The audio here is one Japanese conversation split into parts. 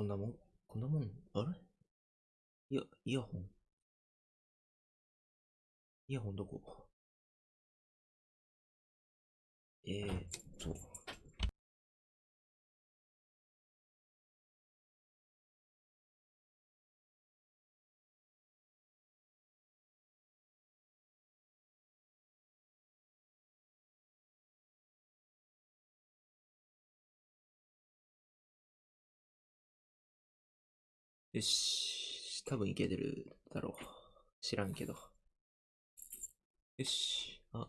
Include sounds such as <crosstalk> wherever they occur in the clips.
こんなもん、こんなもん、あれ？いや、イヤホン。イヤホンどこ？えーっと。よし。多分いけてるだろう。知らんけど。よし。あ。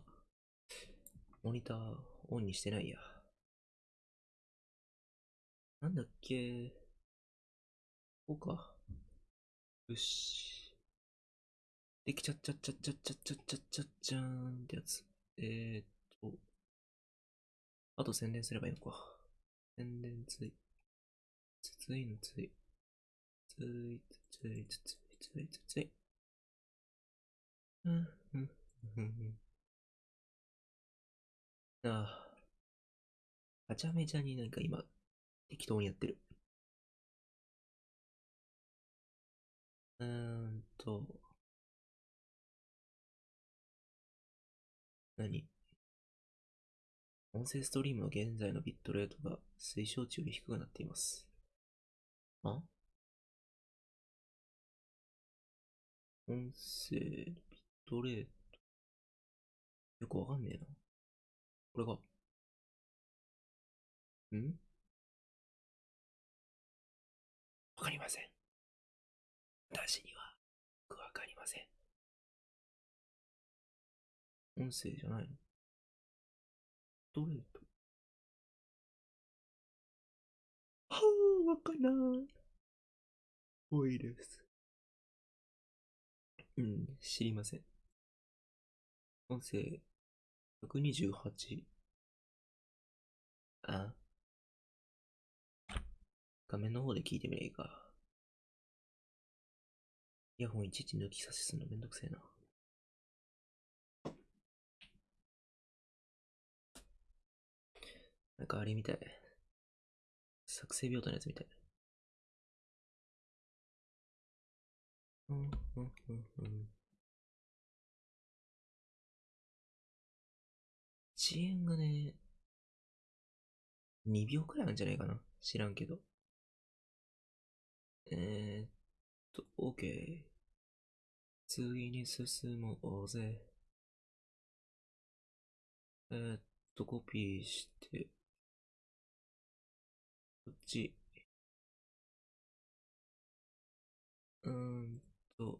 モニターオンにしてないや。なんだっけこうか。よし。できちゃっちゃっちゃっちゃっちゃっちゃっちゃっちゃっちゃーんってやつ。えー、っと。あと宣伝すればいいのか。宣伝つい。ついのつい。ついついついついつつい。うん、うん、うん。ああ。はちゃめちゃになんか今、適当にやってる。うーんと。何？音声ストリームの現在のビットレートが推奨値より低くなっています。あ？音声、ビットレート。よくわかんねえな。これが。ん？わかりません。私には、よくわかりません。音声じゃないの？ビットレート。はぁ、わかんない。多いです。うん、知りません。音声、128。あ画面の方で聞いてみればいいか。イヤホンいちいち抜き差しするのめんどくせえな。なんかあれみたい。作成病棟のやつみたい。遅延がね、2秒くらいあるんじゃないかな。知らんけど。えー、っと、OK。次に進もうぜ。えー、っと、コピーして、こっち。うん So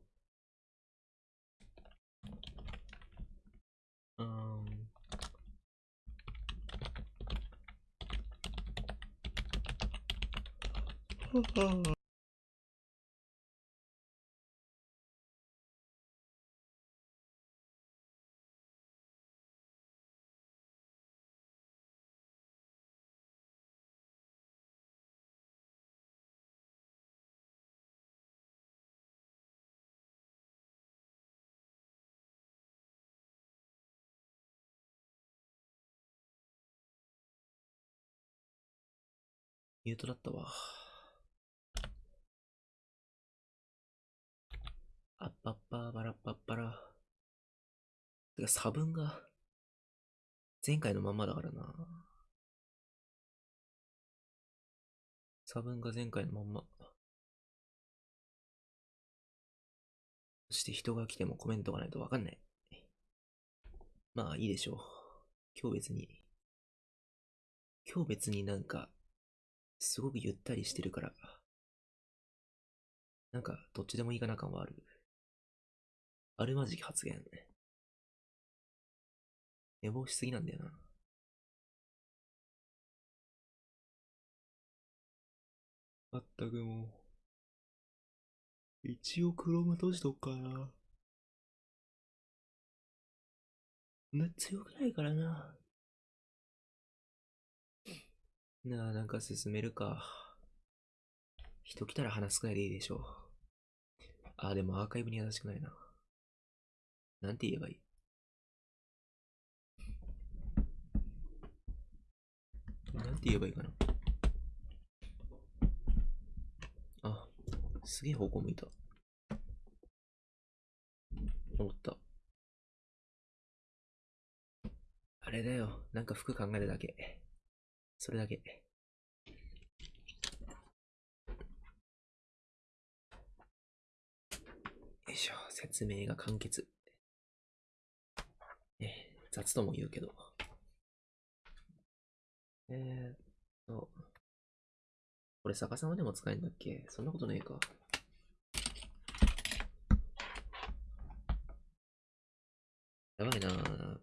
um <laughs> ミュートだったわ。あっぱっぱばらっぱっぱら。てか差分が前回のまんまだからな。差分が前回のまんま。そして人が来てもコメントがないとわかんない。まあいいでしょう。今日別に。今日別になんかすごくゆったりしてるから、なんか、どっちでもいいかな感はある。あるまじき発言。寝坊しすぎなんだよな。まったくもう。一応クローム閉じとくかな。めっ強くないからな。なあ、なんか進めるか。人来たら話すくらいでいいでしょう。ああ、でもアーカイブに優しくないな。なんて言えばいい？なんて言えばいいかな？あすげえ方向向いた。思った。あれだよ。なんか服考えるだけ。それだけ。いしょ。説明が簡潔。ね、雑とも言うけど。えーっと。これ逆さまでも使えるんだっけ？そんなことねえか。やばいな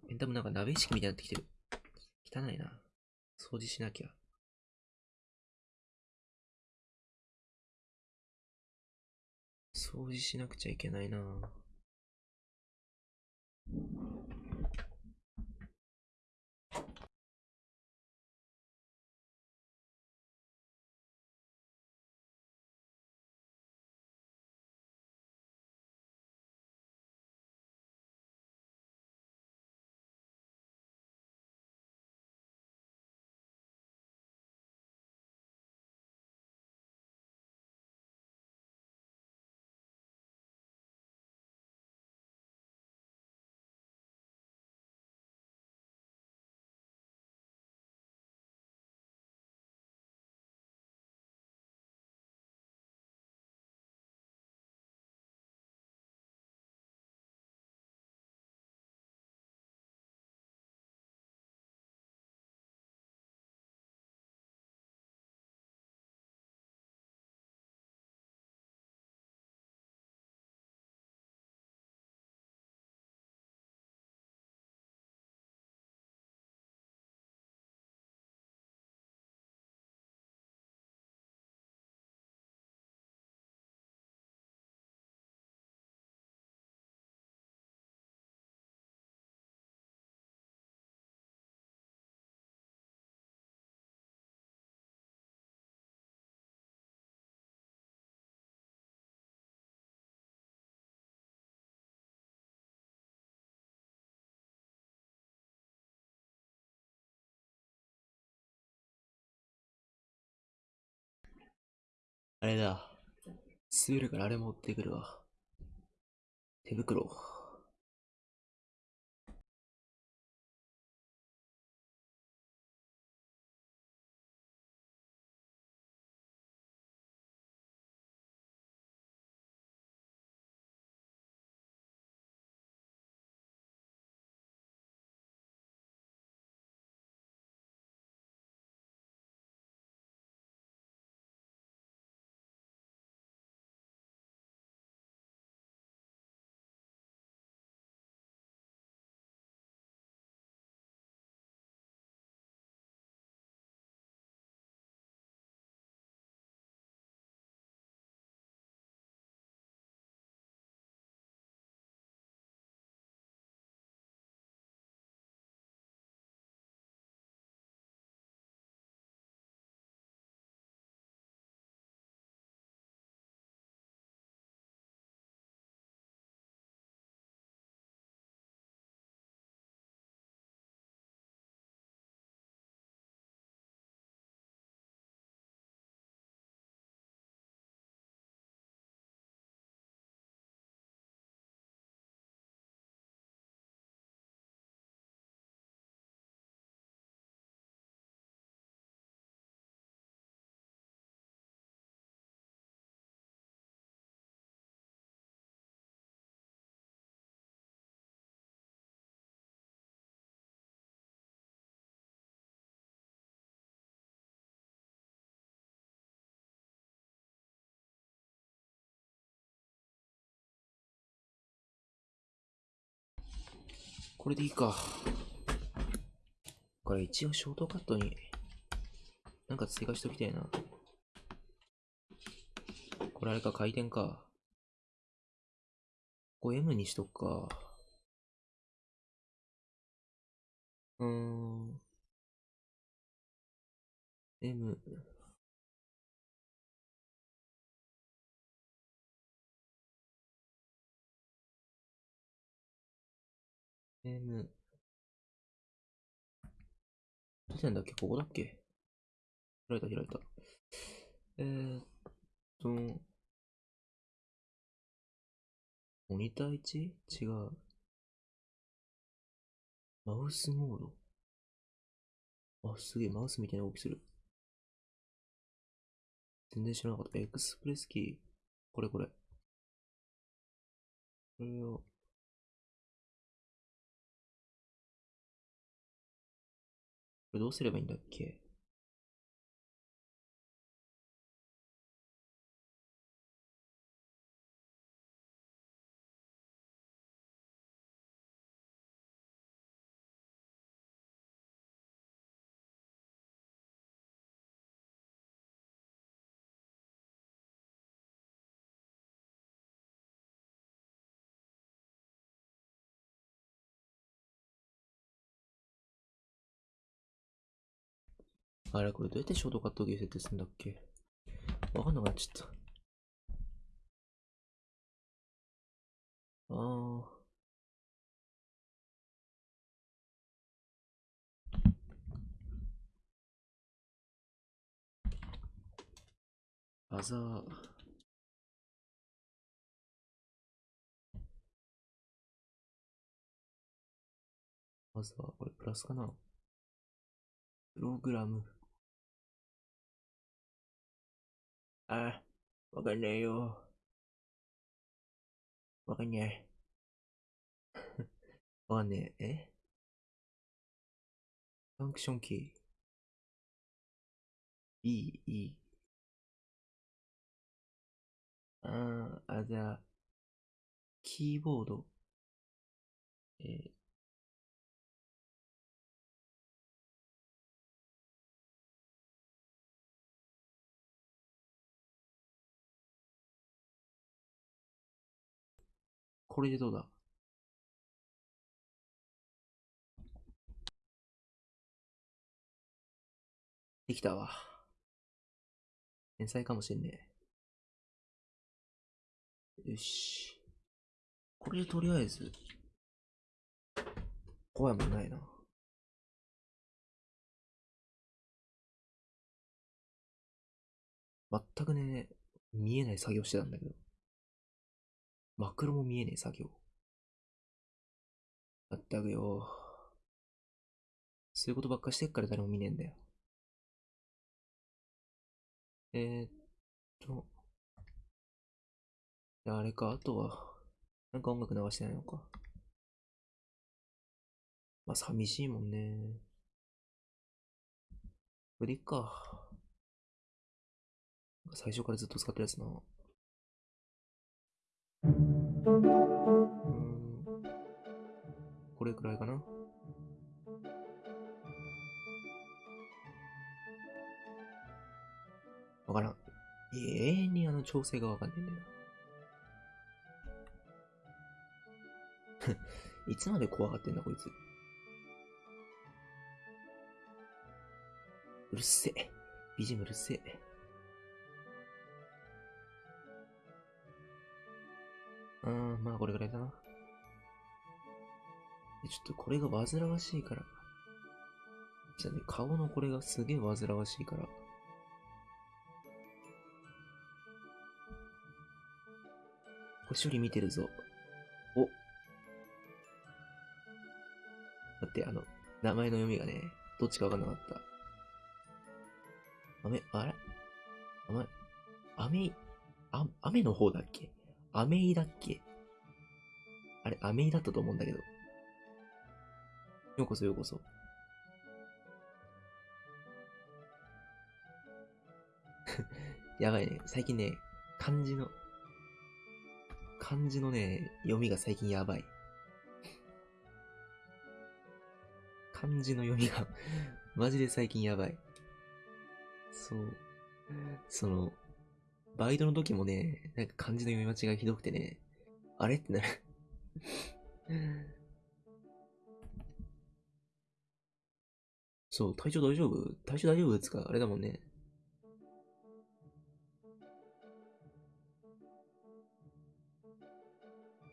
ペンタムなんか鍋意識みたいになってきてる。汚いな。掃除しなきゃ。掃除しなくちゃいけないな。あれだ。滑るからあれ持ってくるわ。手袋。これでいいか。これ一応ショートカットになんか追加しときたいな。これあれか、回転か。ここ M にしとくか。うーん。M。M。どうやんだっけ？ここだっけ？開いた開いた。えー、っと、モニター 1? 違う。マウスモード？あ、すげえ、マウスみたいな動きする。全然知らなかった。エクスプレスキー。これこれ。これを、どうすればいいんだっけ？あれこれどうやってショートカットキー設定するんだっけ？わかんなくなっちゃった。あー。アザー。まずは、これプラスかな？プログラム。あ、わかんないよ。わかんない。わかんねえ。えファンクションキー。B、E。あー、あ、じゃあ、キーボード。えー、これでどうだ？できたわ。天才かもしんねえ。よし。これでとりあえず、怖いもんないな。全くね、見えない作業してたんだけど。マクロも見えねえ作業。まったくよ。そういうことばっかしてっから誰も見ねえんだよ。えー、っと。あれか、あとは、なんか音楽流してないのか。まあ、寂しいもんね。これでいっか。最初からずっと使ってるやつな。これくらいかな。わからん。永遠にあの調整がわかんねえんだよな。<laughs> いつまで怖がってんだこいつ。うるせえ。ビジムうるせえ。うん、まあこれぐらいだな。ちょっとこれが煩わしいから。じゃあね、顔のこれがすげえ煩わしいから。これ処理見てるぞ。お。待って、あの、名前の読みがね、どっちかわかんなかった。雨、あれ？雨、雨、あ、雨の方だっけ？アメイだっけ？あれ、アメイだったと思うんだけど。ようこそようこそ。<laughs> やばいね。最近ね、漢字の、漢字のね、読みが最近やばい。漢字の読みがマジで最近やばい。そう。その、バイトの時もね、なんか漢字の読み間違いひどくてね、あれってなるそう、体調大丈夫？体調大丈夫ですか？あれだもんね。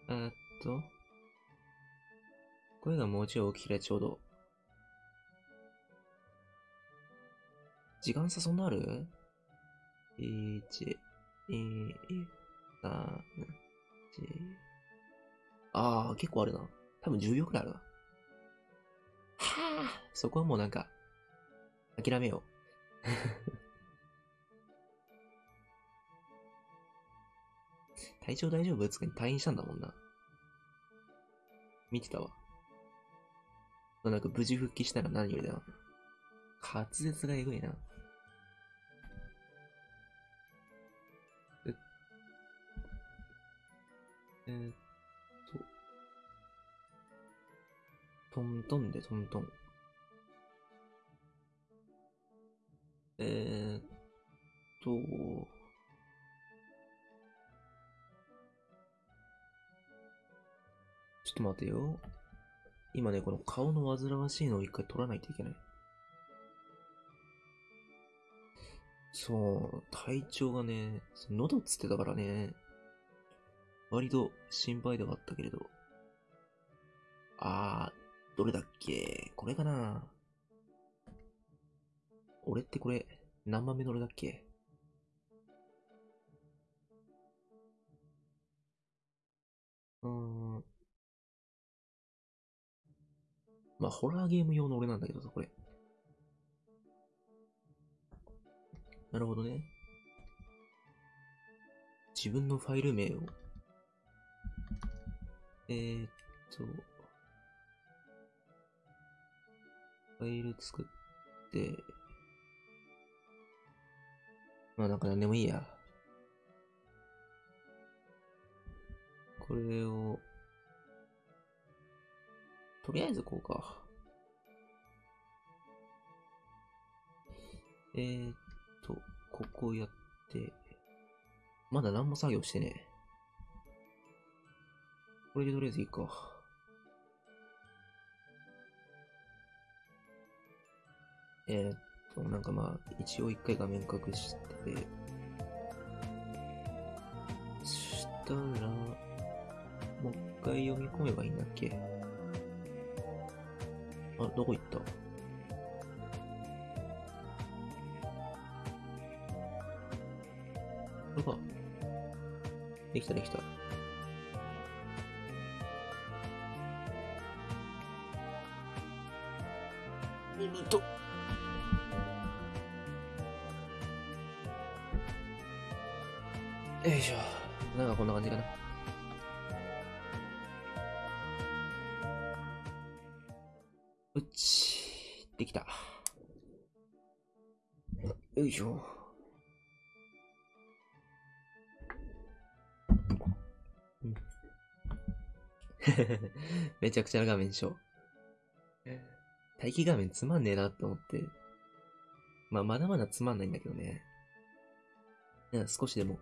えっと、声がもうちょい大きければちょうど。時間差そんなある ?1、2、3、4、ああ、結構あるな。多分10秒くらいあるな。はあ、そこはもうなんか、諦めよう。<laughs> 体調大丈夫？つかに退院したんだもんな。見てたわ。なんか無事復帰したら何よりだな。滑舌がえぐいな。えー、っと。トントンでトントン。えー、っと。ちょっと待てよ。今ね、この顔の煩わしいのを一回取らないといけない。そう、体調がね、喉つってたからね、割と心配ではあったけれど。あー、どれだっけ？これかな？俺ってこれ、何番目の俺だっけ？うーん。まあ、ホラーゲーム用の俺なんだけどさ、これ。なるほどね。自分のファイル名を。えー、っと、ファイル作って、まあなんか何でもいいや。これを、とりあえずこうか。えー、っと、ここやって、まだ何も作業してね。これでとりあえずいいか。えー、っと、なんかまあ、一応一回画面隠して、したら、もう一回読み込めばいいんだっけ？あ、どこ行った？これか。できたできた。いしょ。<laughs> めちゃくちゃな画面でしょ。待機画面つまんねえなって思って。まあ、まだまだつまんないんだけどね。少しでも、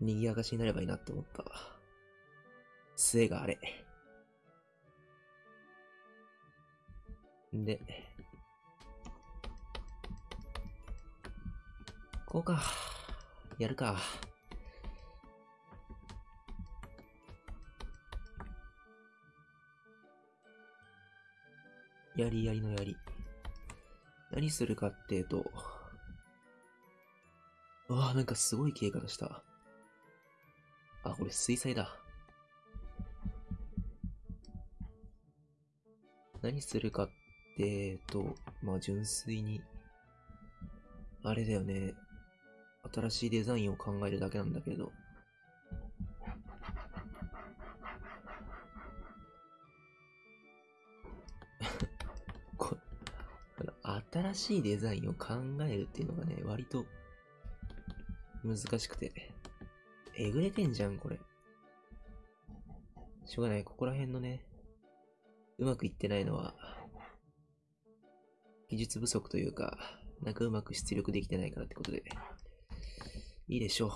賑やかしになればいいなって思った。末があれ。で、こうか。やるか。やりやりのやり。何するかっていうと、うわなんかすごい消え方した。あ、これ水彩だ。何するかってと、まあ純粋に、あれだよね。新しいデザインを考えるだけなんだけど。<laughs> 新しいデザインを考えるっていうのがね、割と難しくて。えぐれてんじゃん、これ。しょうがない。ここら辺のね、うまくいってないのは、技術不足というか、なんかうまく出力できてないからってことで、いいでしょう。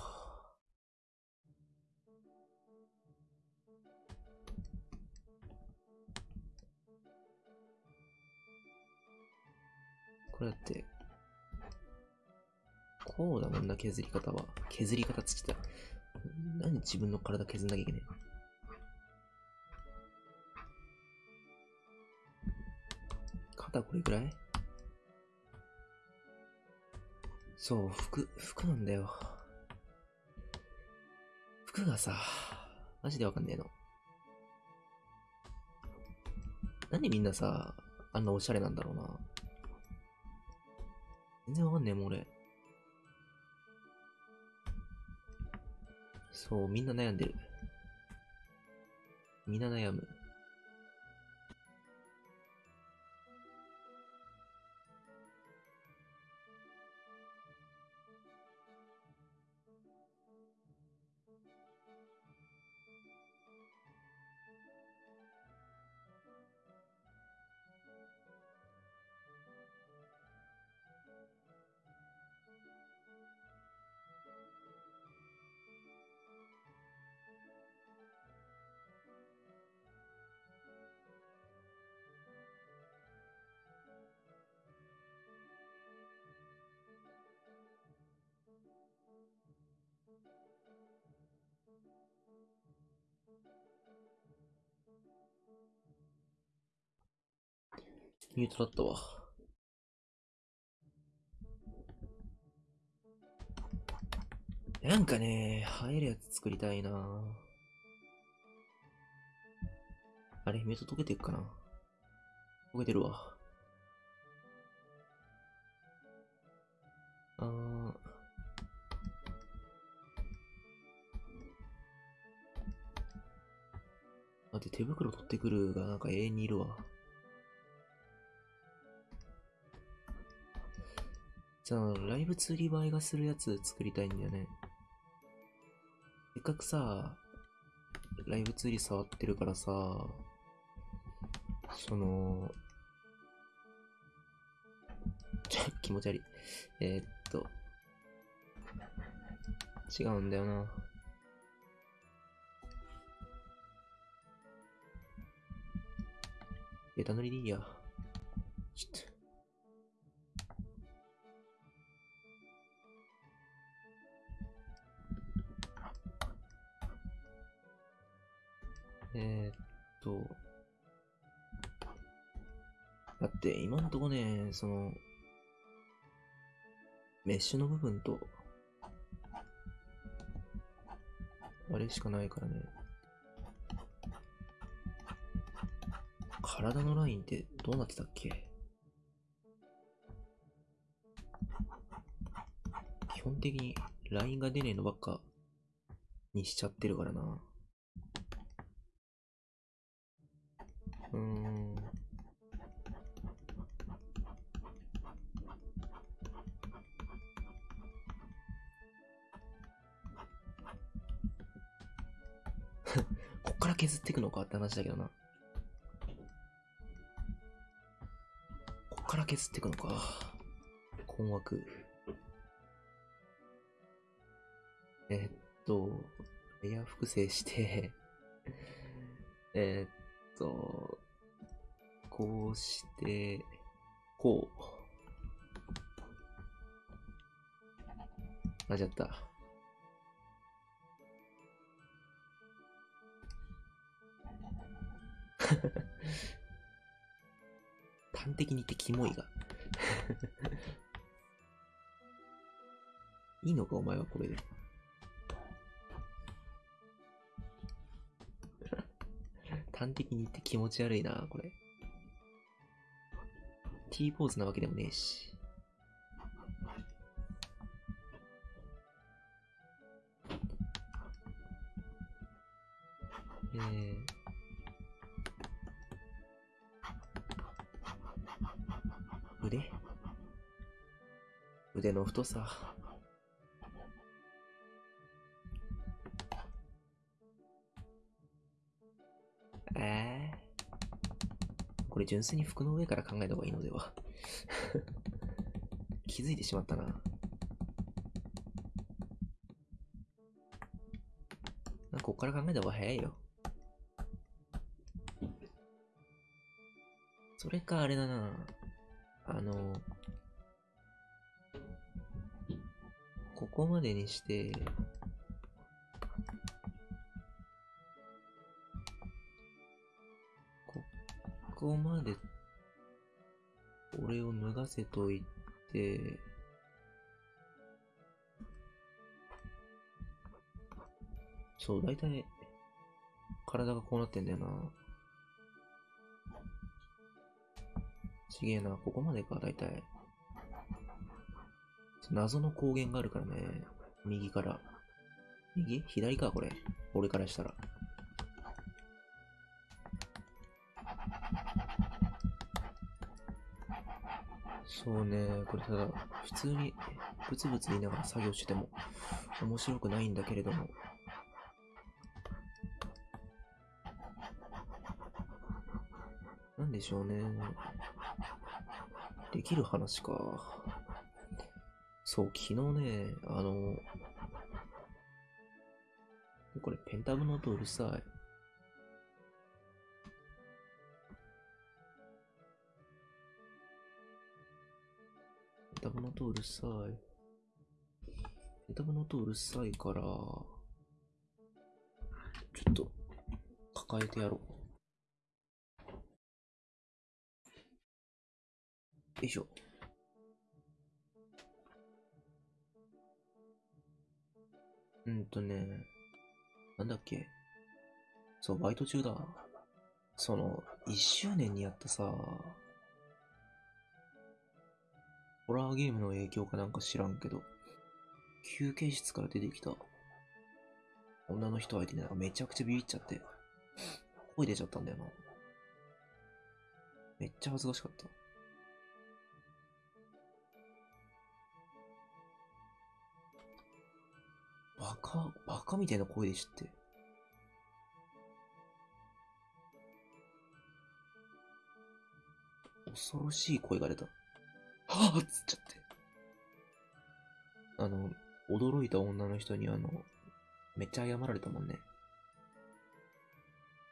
これだって、こうだもんな、削り方は。削り方つってた。なんで自分の体削んなきゃいけない肩これくらい？そう、服、服なんだよ。服がさ、マジでわかんねえの。なんでみんなさ、あんなおしゃれなんだろうな。全然わかんねえもん俺。そう、みんな悩んでる。みんな悩む。ミュートだったわ。なんかね、映えるやつ作りたいなあれ、ミュート溶けていくかな溶けてるわ。あー。だって手袋取ってくるがなんか永遠にいるわ。じゃあ、ライブ釣り映えがするやつ作りたいんだよね。せっかくさ、ライブ釣り触ってるからさ、その、ちょ、気持ち悪い。えー、っと、違うんだよな。ベタ塗りでいいや。ちょっと。えー、っと、だって今んとこね、その、メッシュの部分と、あれしかないからね。体のラインってどうなってたっけ？基本的にラインが出ねえのばっかにしちゃってるからな。うーん。<laughs> こっから削っていくのかって話だけどな。から削っていくのか。困惑。えっと、レイヤー複製して <laughs> えっと、こうして、こう。間違った。<laughs> 端的に言ってキモいが。<laughs> いいのかお前はこれで。<laughs> 端的に言って気持ち悪いな、これ。T ポーズなわけでもねえし。えー、腕？腕の太さ？ええこれ純粋に服の上から考えた方がいいのでは？<laughs> 気づいてしまったな。なんかこっから考えた方が早いよ。それかあれだな。あの、ここまでにして、ここまで、俺を脱がせといて、そう、だいたい、体がこうなってんだよな。ちげえな、ここまでか、だいたい。謎の光源があるからね。右から。右？左か、これ。俺からしたら。そうね、これただ、普通にブツブツ言いながら作業してても面白くないんだけれども。なんでしょうね。できる話か。そう、昨日ね、あの、これペンタブの音うるさい。ペンタブの音うるさい。ペンタブの音うるさいから、ちょっと抱えてやろう。よいしょ。うんとね、なんだっけ。そう、バイト中だ。その、一周年にやったさ、ホラーゲームの影響かなんか知らんけど、休憩室から出てきた女の人相手になんかめちゃくちゃビビっちゃって、声出ちゃったんだよな。めっちゃ恥ずかしかった。バカ、バカみたいな声でしって。恐ろしい声が出た。はぁっつっちゃって。あの、驚いた女の人にあの、めっちゃ謝られたもんね。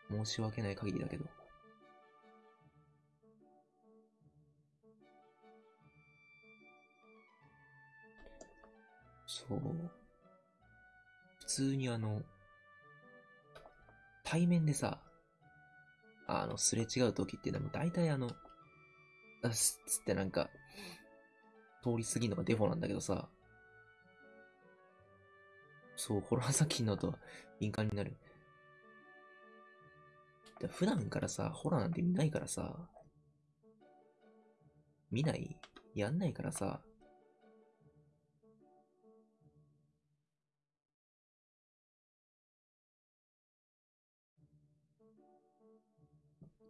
申し訳ない限りだけど。そう。普通にあの、対面でさ、あの、すれ違う時っていうのは大体あの、あすつってなんか、通り過ぎるのがデフォなんだけどさ、そう、ホラー作品の音は敏感になる。普段からさ、ホラーなんて見ないからさ、見ない？やんないからさ、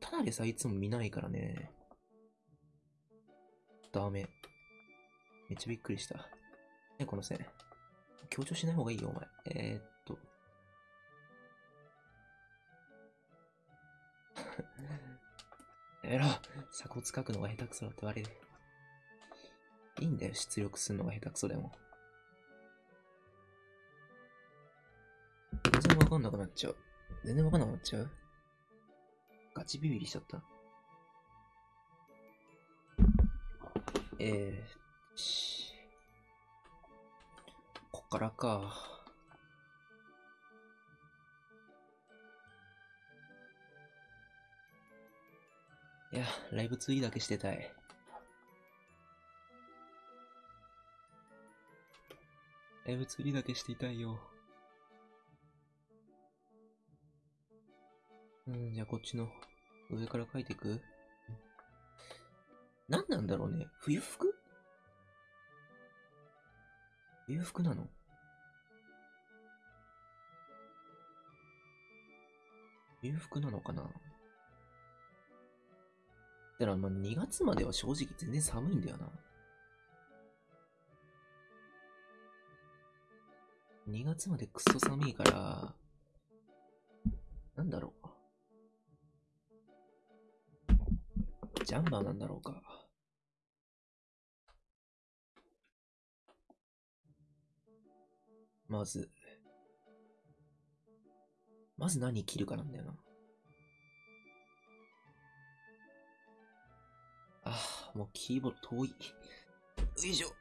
ただでさ、いつも見ないからね。ダメ。めっちゃびっくりした。ね、この線。強調しない方がいいよ、お前。えー、っと。やめろ鎖骨書くのが下手くそだって言われる。いいんだよ、出力するのが下手くそでも。全然わかんなくなっちゃう。全然わかんなくなっちゃうガチビビりしちゃった。えー、こっからか。いや、ライブツイーだけしてたい。ライブツリーだけしていたいよ。じゃあこっちの上から書いていく？何なんだろうね。冬服？冬服なの？冬服なのかな？だからまあ2月までは正直全然寒いんだよな。2月までクソ寒いから、なんだろう。ジャンバーなんだろうか。まず、まず何着るかなんだよな。ああ、もうキーボード遠い。よいしょ。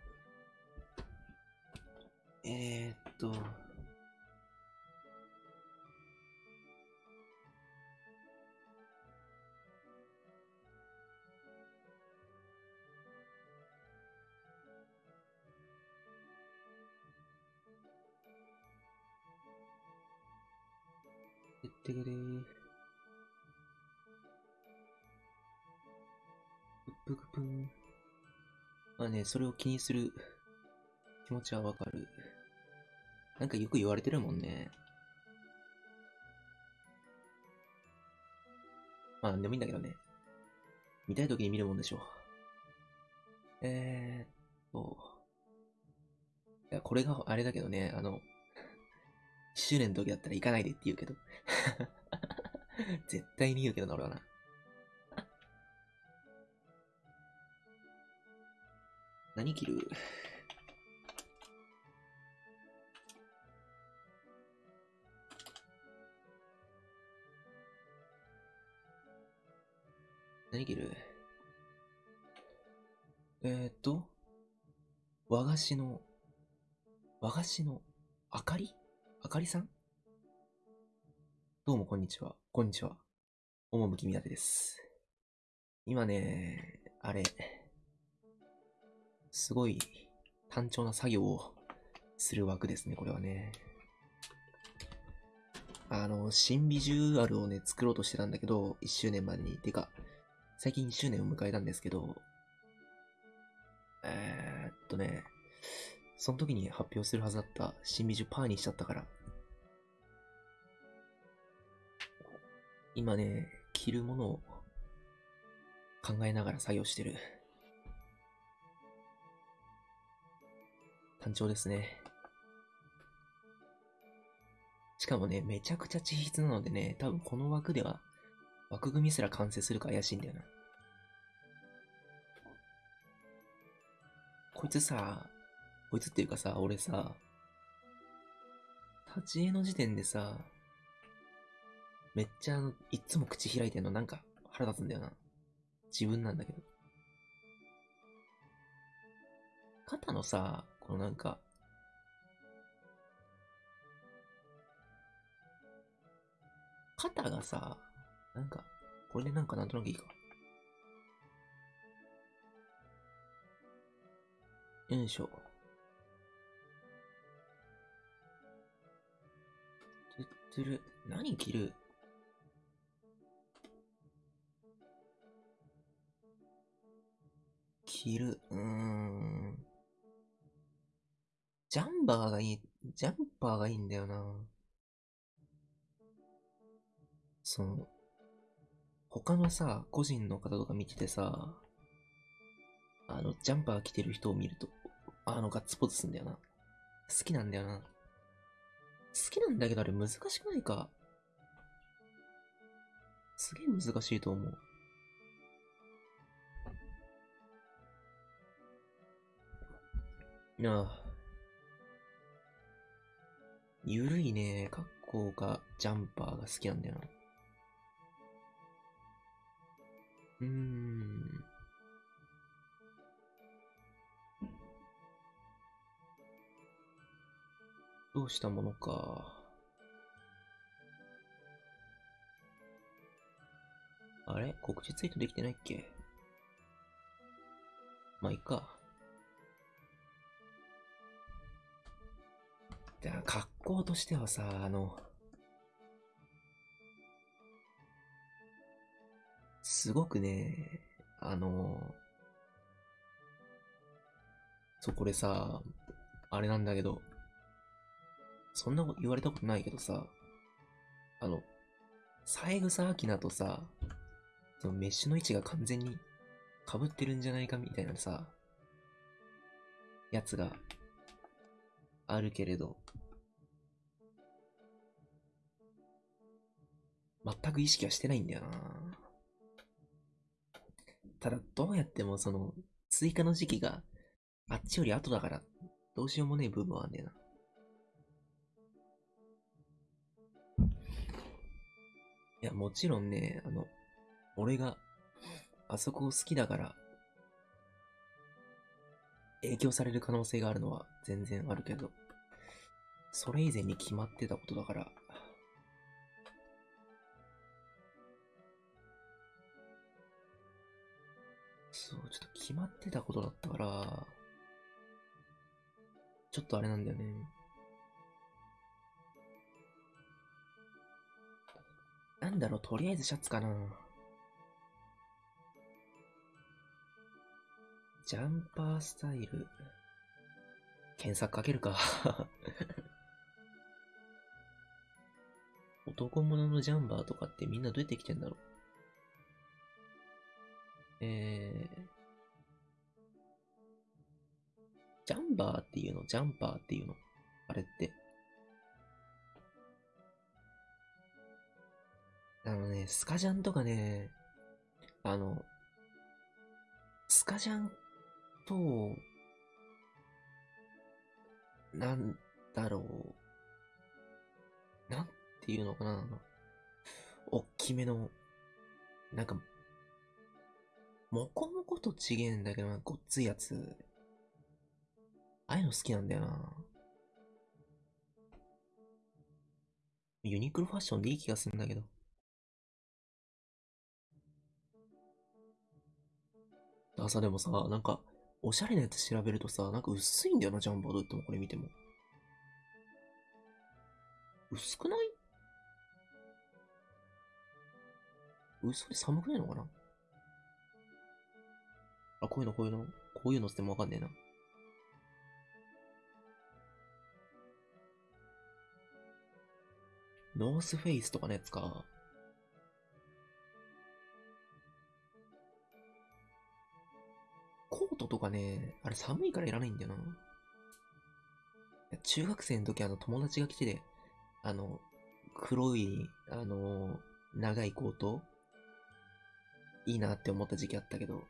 えー、っと、てけれ。ぷくぷん。まあね、それを気にする気持ちはわかる。なんかよく言われてるもんね。まあ、なんでもいいんだけどね。見たい時に見るもんでしょう。えーっと。いや、これがあれだけどね、あの、周年の時だったら行かないでって言うけど。<laughs> 絶対に言うけどな、俺はな。何着る？何着る？えー、っと、和菓子の、和菓子の、あかり？あかりさん？どうもこんにちは。こんにちは。趣みやてです。今ね、あれ、すごい単調な作業をする枠ですね、これはね。あの、新ビジュアルをね、作ろうとしてたんだけど、1周年までに。てか、最近1周年を迎えたんですけど、えー、っとね、その時に発表するはずだった新ビジュパーにしちゃったから。今ね、着るものを考えながら作業してる。単調ですね。しかもね、めちゃくちゃ緻筆なのでね、多分この枠では枠組みすら完成するか怪しいんだよな。こいつさ、こいつっていうかさ、俺さ、立ち絵の時点でさ、めっちゃ、いつも口開いてんのなんか腹立つんだよな。自分なんだけど。肩のさ、このなんか、肩がさ、なんか、これでなんかなんとなくいいか。よいしょ。トゥットゥル、何着る？着る、うん。ジャンバーがいい、ジャンパーがいいんだよな。その、他のさ、個人の方とか見ててさ、あの、ジャンパー着てる人を見ると、あの、ガッツポーズすんだよな。好きなんだよな。好きなんだけどあれ難しくないか？すげえ難しいと思う。なあ。ゆるいね、格好がジャンパーが好きなんだよな。うーん。どうしたものか。あれ？告知ツイートできてないっけ？まあ、いいか。じゃあ、格好としてはさ、あの、すごくね、あの、そう、これさ、あれなんだけど、そんなこと言われたことないけどさ、あの、三枝明菜とさ、そのメッシュの位置が完全に被ってるんじゃないかみたいなさ、やつがあるけれど、全く意識はしてないんだよなただ、どうやってもその、追加の時期があっちより後だから、どうしようもねえ部分はあんだよな。いや、もちろんね、あの、俺が、あそこを好きだから、影響される可能性があるのは全然あるけど、それ以前に決まってたことだから、そう、ちょっと決まってたことだったから、ちょっとあれなんだよね。なんだろう、とりあえずシャツかな。ジャンパースタイル。検索かけるか。<laughs> 男物のジャンバーとかってみんなどうやって来てんだろうえー、ジャンバーっていうの？ジャンパーっていうの？あれって。あのね、スカジャンとかね、あの、スカジャンと、なんだろう。なんていうのかな。おっきめの、なんか、もこもこと違えんだけどな、ごっついやつ。ああいうの好きなんだよな。ユニクロファッションでいい気がするんだけど。あさ、でもさ、なんか、おしゃれなやつ調べるとさ、なんか薄いんだよな、ジャンバーどうってもこれ見ても。薄くない？薄くて寒くないのかな？あ、こういうの、こういうの、こういうのってもわかんねえな。ノースフェイスとかのやつか。コートとかね、あれ寒いからいらないんだよな。中学生の時あの友達が来てて、あの、黒い、あの、長いコートいいなって思った時期あったけど、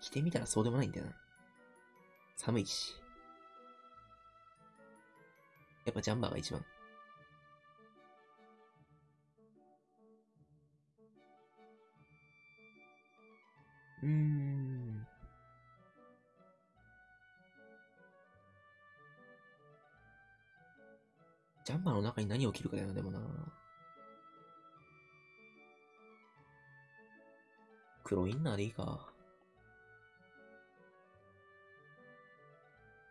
着てみたらそうでもないんだよな。寒いし。やっぱジャンバーが一番。うーん。ジャンバーの中に何を着るかだよな、でもな。黒インナーでいいか。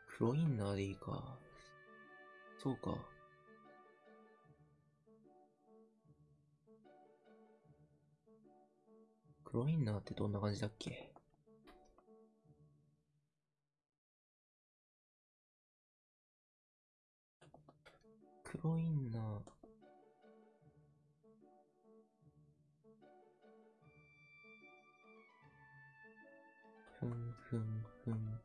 黒インナーでいいか。そうか。黒インナーってどんな感じだっけ？黒インナー。ふんふんふん。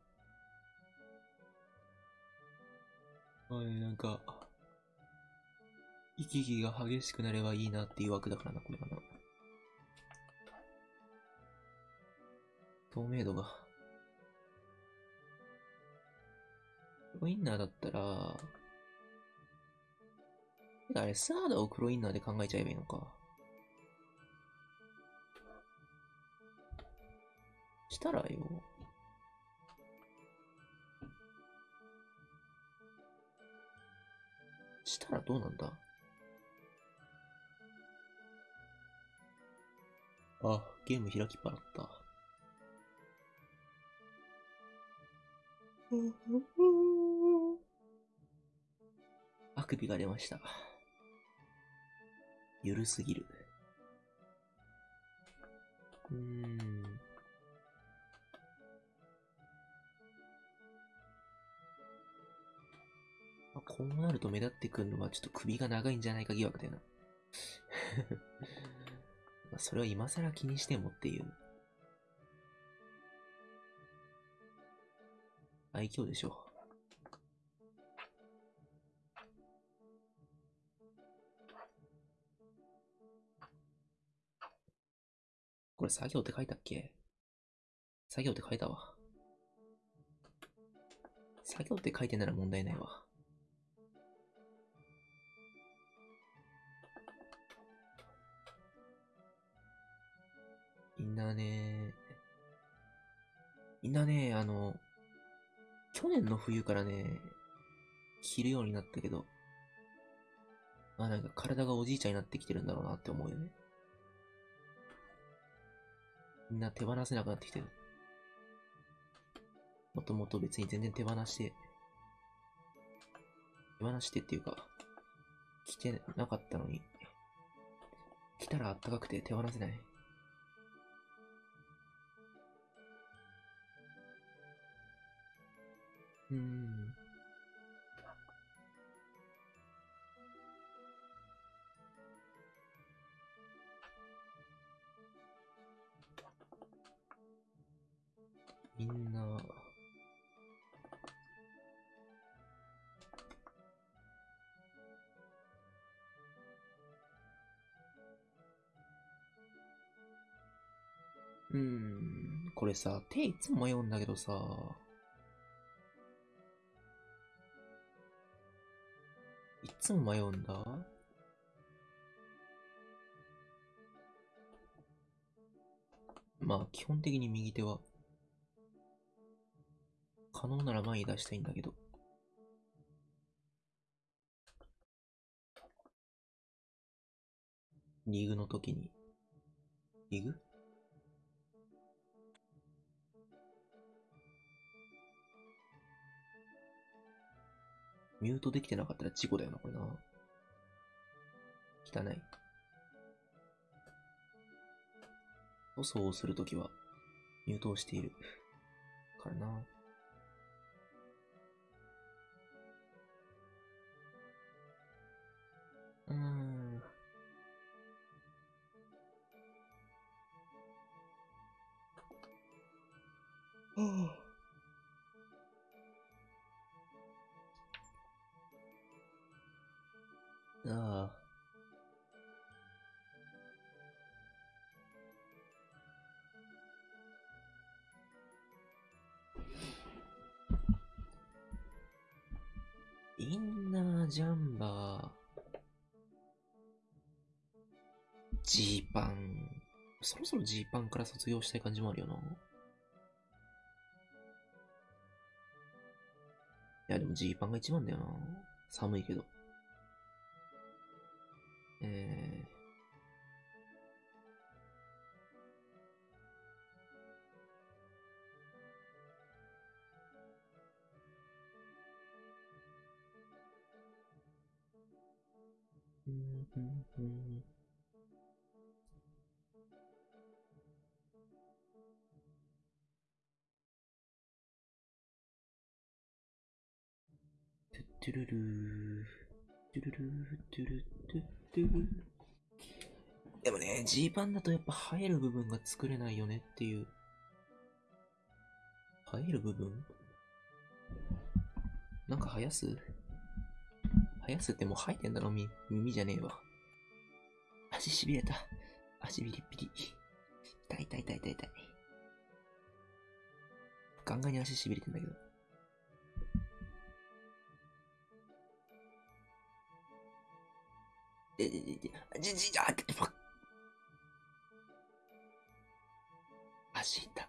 はい、なんか、息きが激しくなればいいなっていう枠だからな、これかな。透明度が。黒インナーだったら、あれ、サーダを黒インナーで考えちゃえばいいのか。したらよ。したらどうなんだ？あ、ゲーム開きっぱだった。あくびが出ました。ゆるすぎる。うーん。あこうなると目立ってくるのはちょっと首が長いんじゃないか疑惑だよな。<laughs> それを今更気にしてもっていう。愛嬌でしょ。これ作業って書いたっけ？作業って書いたわ。作業って書いてなら問題ないわ。みんなね、みんなね、あの、去年の冬からね、着るようになったけど、まあなんか体がおじいちゃんになってきてるんだろうなって思うよね。みんな手放せなくなってきてる。もともと別に全然手放して、手放してっていうか、着てなかったのに、着たらあったかくて手放せない。うん。みんな、うーん、これさ、手いつも迷うんだけどさ、つも迷うんだ。まあ、基本的に右手は、可能なら前に出したいんだけど。リーグの時に、リーグ？ミュートできてなかったら事故だよな、これな。汚い。塗装をするときは、ミュートをしている。からな。うーん。はあ。あ。インナージャンバー。ジーパン。そろそろジーパンから卒業したい感じもあるよな。いや、でもジーパンが一番だよな。寒いけど。えー。トゥットゥルルー。トゥルルー、トゥルトゥットゥルでもね、ジーパンだとやっぱ生える部分が作れないよねっていう。生える部分？なんか生やす？生やすってもう生えてんだろ、み耳じゃねえわ。足しびれた。足ビリビリ。痛い痛い痛い痛い痛い。ガンガンに足しびれてんだけど。じ、じ、じ、あ、って、ファッ足痛。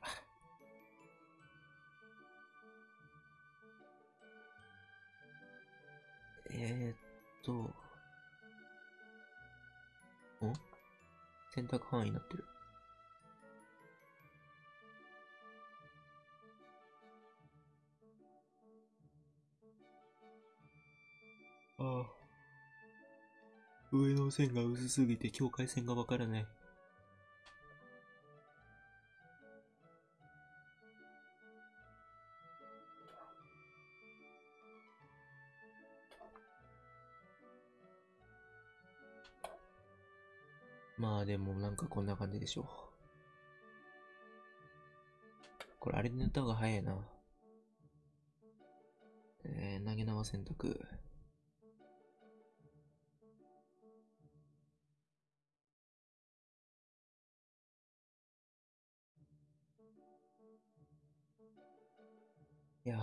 えー、っと、ん？選択範囲になってる。ああ。上の線が薄すぎて境界線がわからない。まあでもなんかこんな感じでしょう。これあれで塗った方が早いな。えー、投げ縄選択。や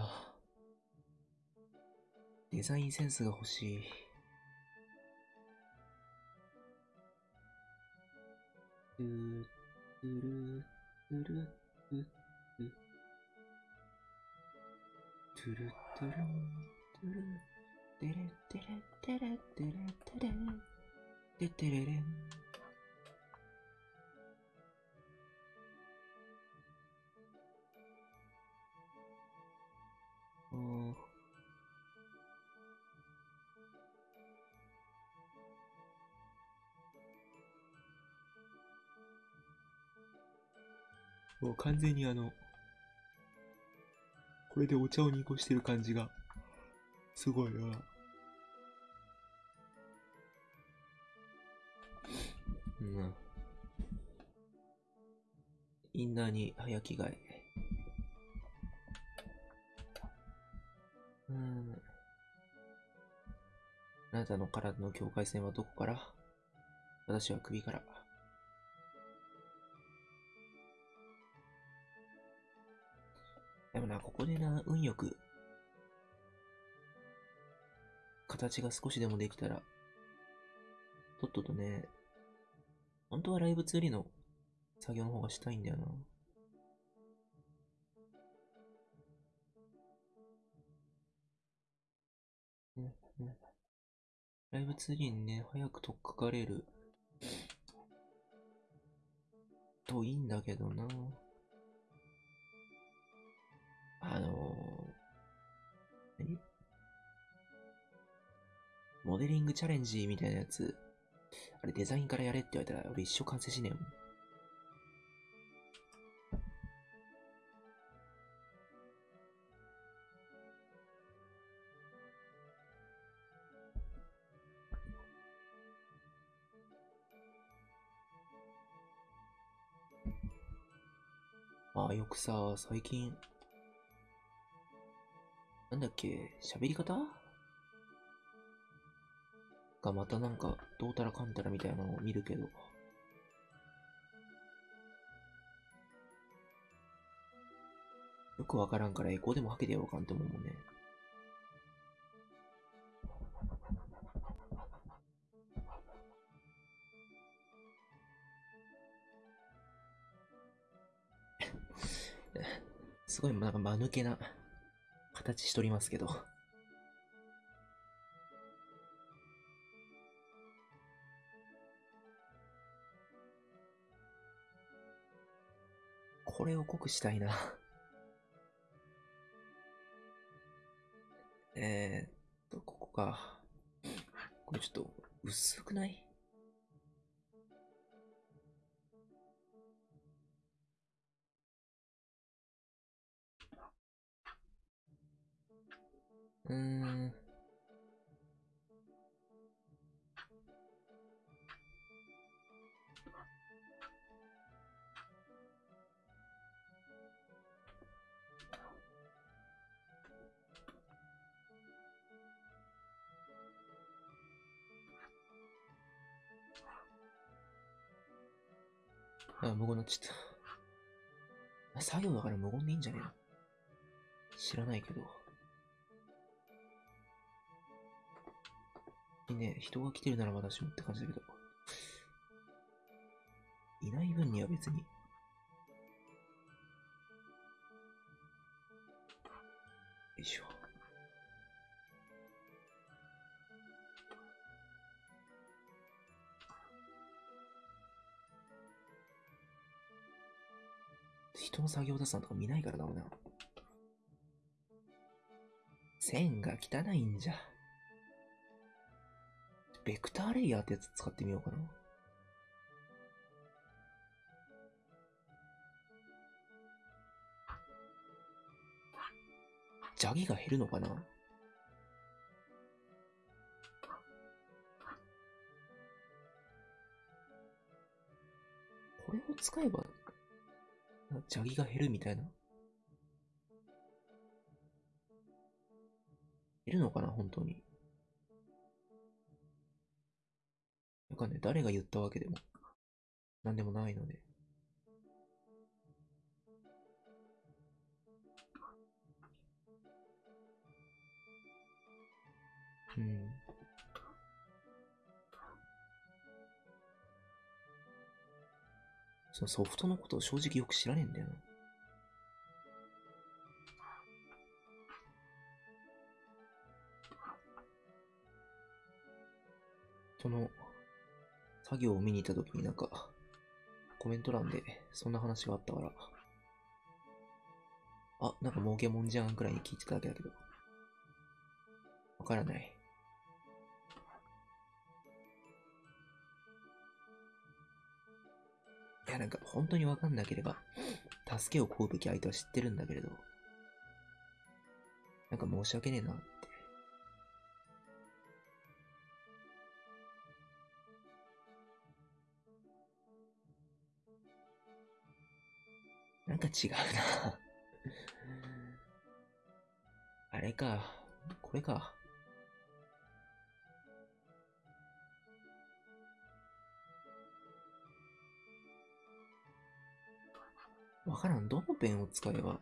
デザインセンスが欲しい。トゥー、トゥル、トゥルー、トゥトゥ。トゥルトゥルン、トゥル、テレテレテレテレテレ、テテレレン。おーもう完全にあの、これでお茶を濁してる感じが、すごいな。うん。インナーに早着替え。うん。あなたの体の境界線はどこから？私は首から。でもな、ここでな、運よく、形が少しでもできたら、とっととね、本当はライブツーリの作業の方がしたいんだよな。ライブツリーにね、早く取っかかれるといいんだけどな。あのー、何？モデリングチャレンジみたいなやつ、あれデザインからやれって言われたら俺一生完成しねえもん。ああ、よくさ、最近、なんだっけ、喋り方？がまたなんか、どうたらかんたらみたいなのを見るけど。よくわからんからエコーでもはけてやろうかんって思うもんね。すごいなんか間抜けな形しとりますけど。これを濃くしたいな。えーっと、ここか。これちょっと薄くない？うーん。あ、無言になっちゃった。作業だから無言でいいんじゃねえの？知らないけど。ね、人が来てるならまだしもって感じだけど。いない分には別に。よいしょ。人の作業出すのとか見ないからだろうな。線が汚いんじゃ。ベクターレイヤーってやつ使ってみようかな。邪気が減るのかな？これを使えば、邪気が減るみたいな？減るのかな？本当に。わかんない。誰が言ったわけでも、なんでもないので。うん。そのソフトのことを正直よく知らねえんだよな。その、作業を見に行った時になんか、コメント欄でそんな話があったから、あ、なんか儲けもんじゃんくらいに聞いてただけだけど、わからない。いや、なんか本当にわかんなければ、助けを請うべき相手は知ってるんだけれど、なんか申し訳ねえななんか違うなあれか。これか。わからん。どのペンを使えば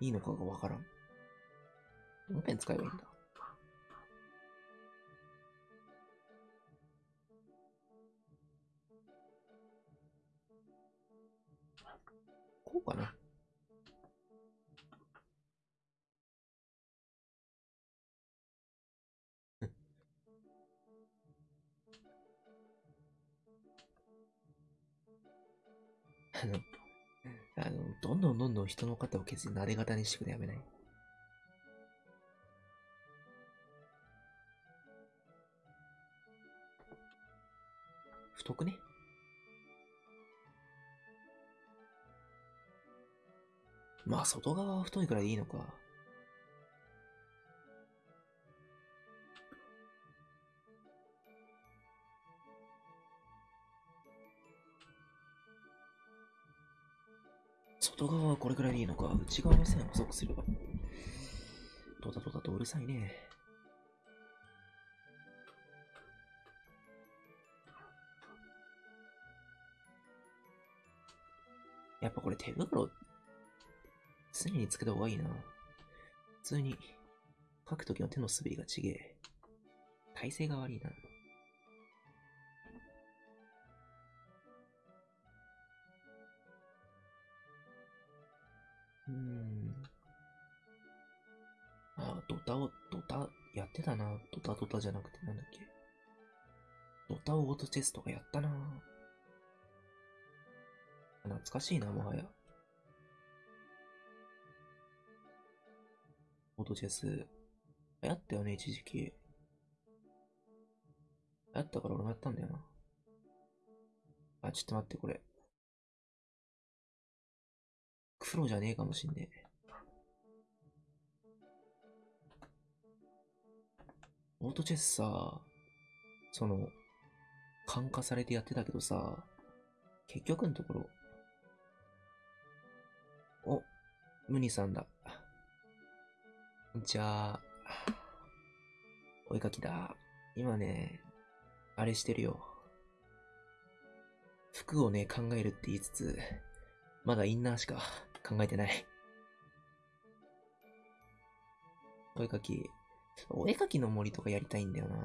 いいのかがわからん。どのペン使えばいいんだ？こうかな <laughs> あの、<laughs> あの、どんどんどんどん人の肩を削り撫で型にしてくれやめない？太くね？まあ、外側は太いくらいでいいのか。外側はこれくらいでいいのか。内側の線を細くすれば。ドタドタとうるさいね。やっぱこれ手袋、常につけた方がいいな。普通に、書くときの手の滑りがちげえ。体勢が悪いな。うーん。あ、ドタを、ドタ、やってたな。ドタドタじゃなくてなんだっけ。ドタオートチェスとかやったな。懐かしいな、もはや。オートチェス。流行ったよね、一時期。流行ったから俺もやったんだよな。あ、ちょっと待って、これ。黒じゃねえかもしんねえ。オートチェスさ、その、感化されてやってたけどさ、結局のところ、お、ムニさんだ。じゃあ、お絵かきだ。今ね、あれしてるよ。服をね、考えるって言いつつ、まだインナーしか考えてない。お絵かき、お絵かきの森とかやりたいんだよな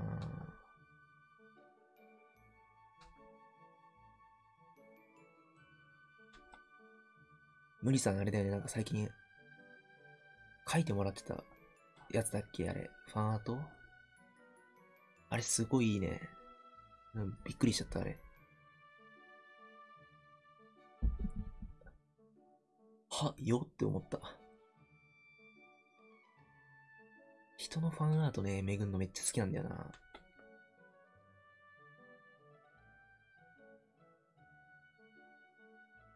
無理さんあれだよね、なんか最近、書いてもらってたやつだっけ？あれ。ファンアート？あれすごいいいね。うん、びっくりしちゃった、あれ。は、よって思った。人のファンアートね、めぐんのめっちゃ好きなんだよな。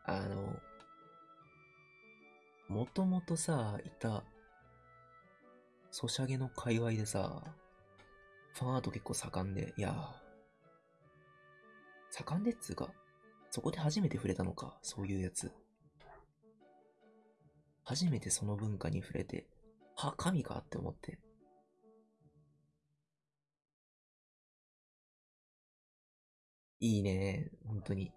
あの、もともとさ、いた、ソシャゲの界隈でさ、ファンアート結構盛んで、いや盛んでっつうか、そこで初めて触れたのか、そういうやつ。初めてその文化に触れて、は、神かって思って。いいね、本当に。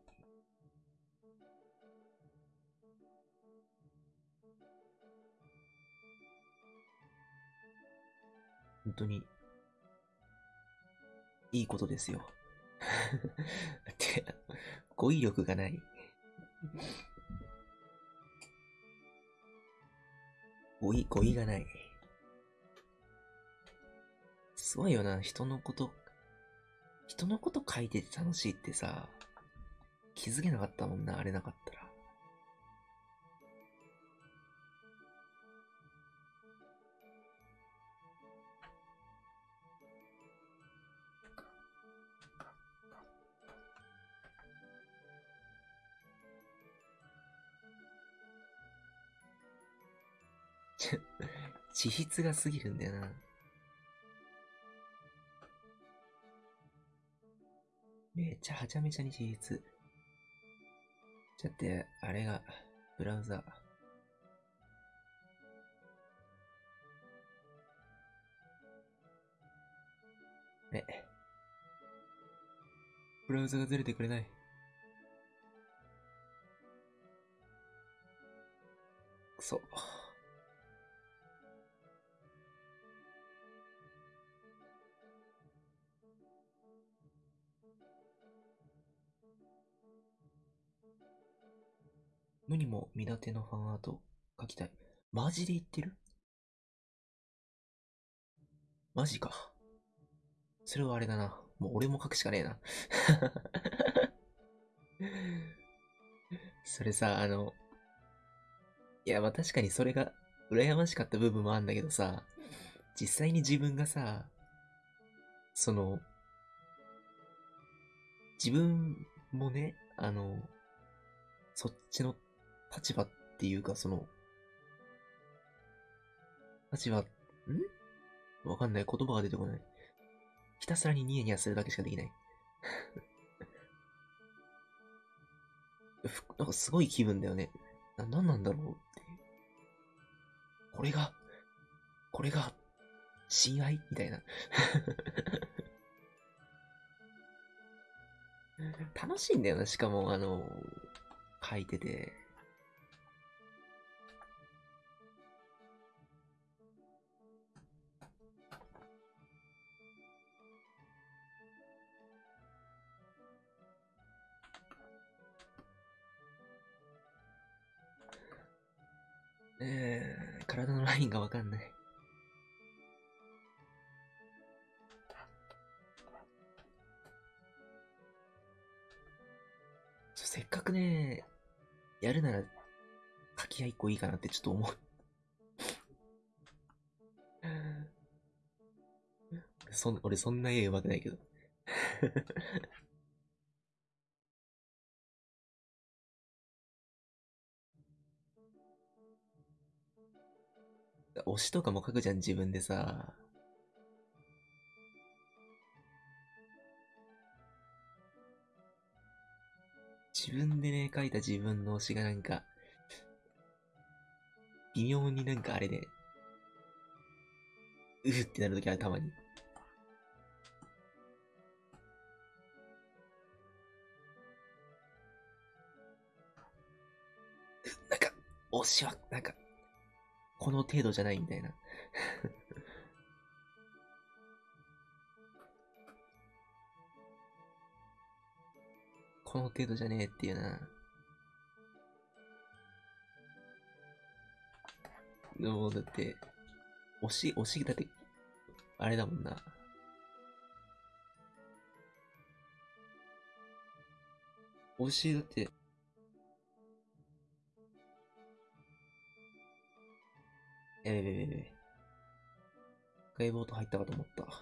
本当に、いいことですよ。<laughs> って、語彙力がない。語彙、語彙がない。すごいよな、人のこと、人のこと書いてて楽しいってさ、気づけなかったもんな、あれなかったら。地質が過ぎるんだよな。めっちゃはちゃめちゃに地質。だって、あれが、ブラウザ。え。ブラウザがずれてくれない。くそ。無にも見立てのファンアート描きたい。マジで言ってる？マジか。それはあれだな。もう俺も書くしかねえな。<laughs> それさ、あの、いや、まあ確かにそれが羨ましかった部分もあるんだけどさ、実際に自分がさ、その、自分もね、あの、そっちの立場っていうか、その、立場、ん？わかんない。言葉が出てこない。ひたすらにニヤニヤするだけしかできない。なんかすごい気分だよね。な、なんなんだろうっていう。これが、これが、親愛？みたいな。楽しいんだよな、しかも、あの、書いてて。えー、体のラインがわかんない。せっかくね、やるなら、書き合い一個いいかなってちょっと思う。<laughs> そん俺そんな絵上手くないけど。推しとかも書くじゃん、自分でさ。自分でね、書いた自分の推しがなんか、微妙になんかあれで、うーってなるときある、たまに。なんか、推しは、なんか、この程度じゃないみたいな。<laughs> この程度じゃねえっていうな。でも、だって、推し、推し、だって、あれだもんな。推し、だって、やべべべべ。ガイボート入ったかと思った。入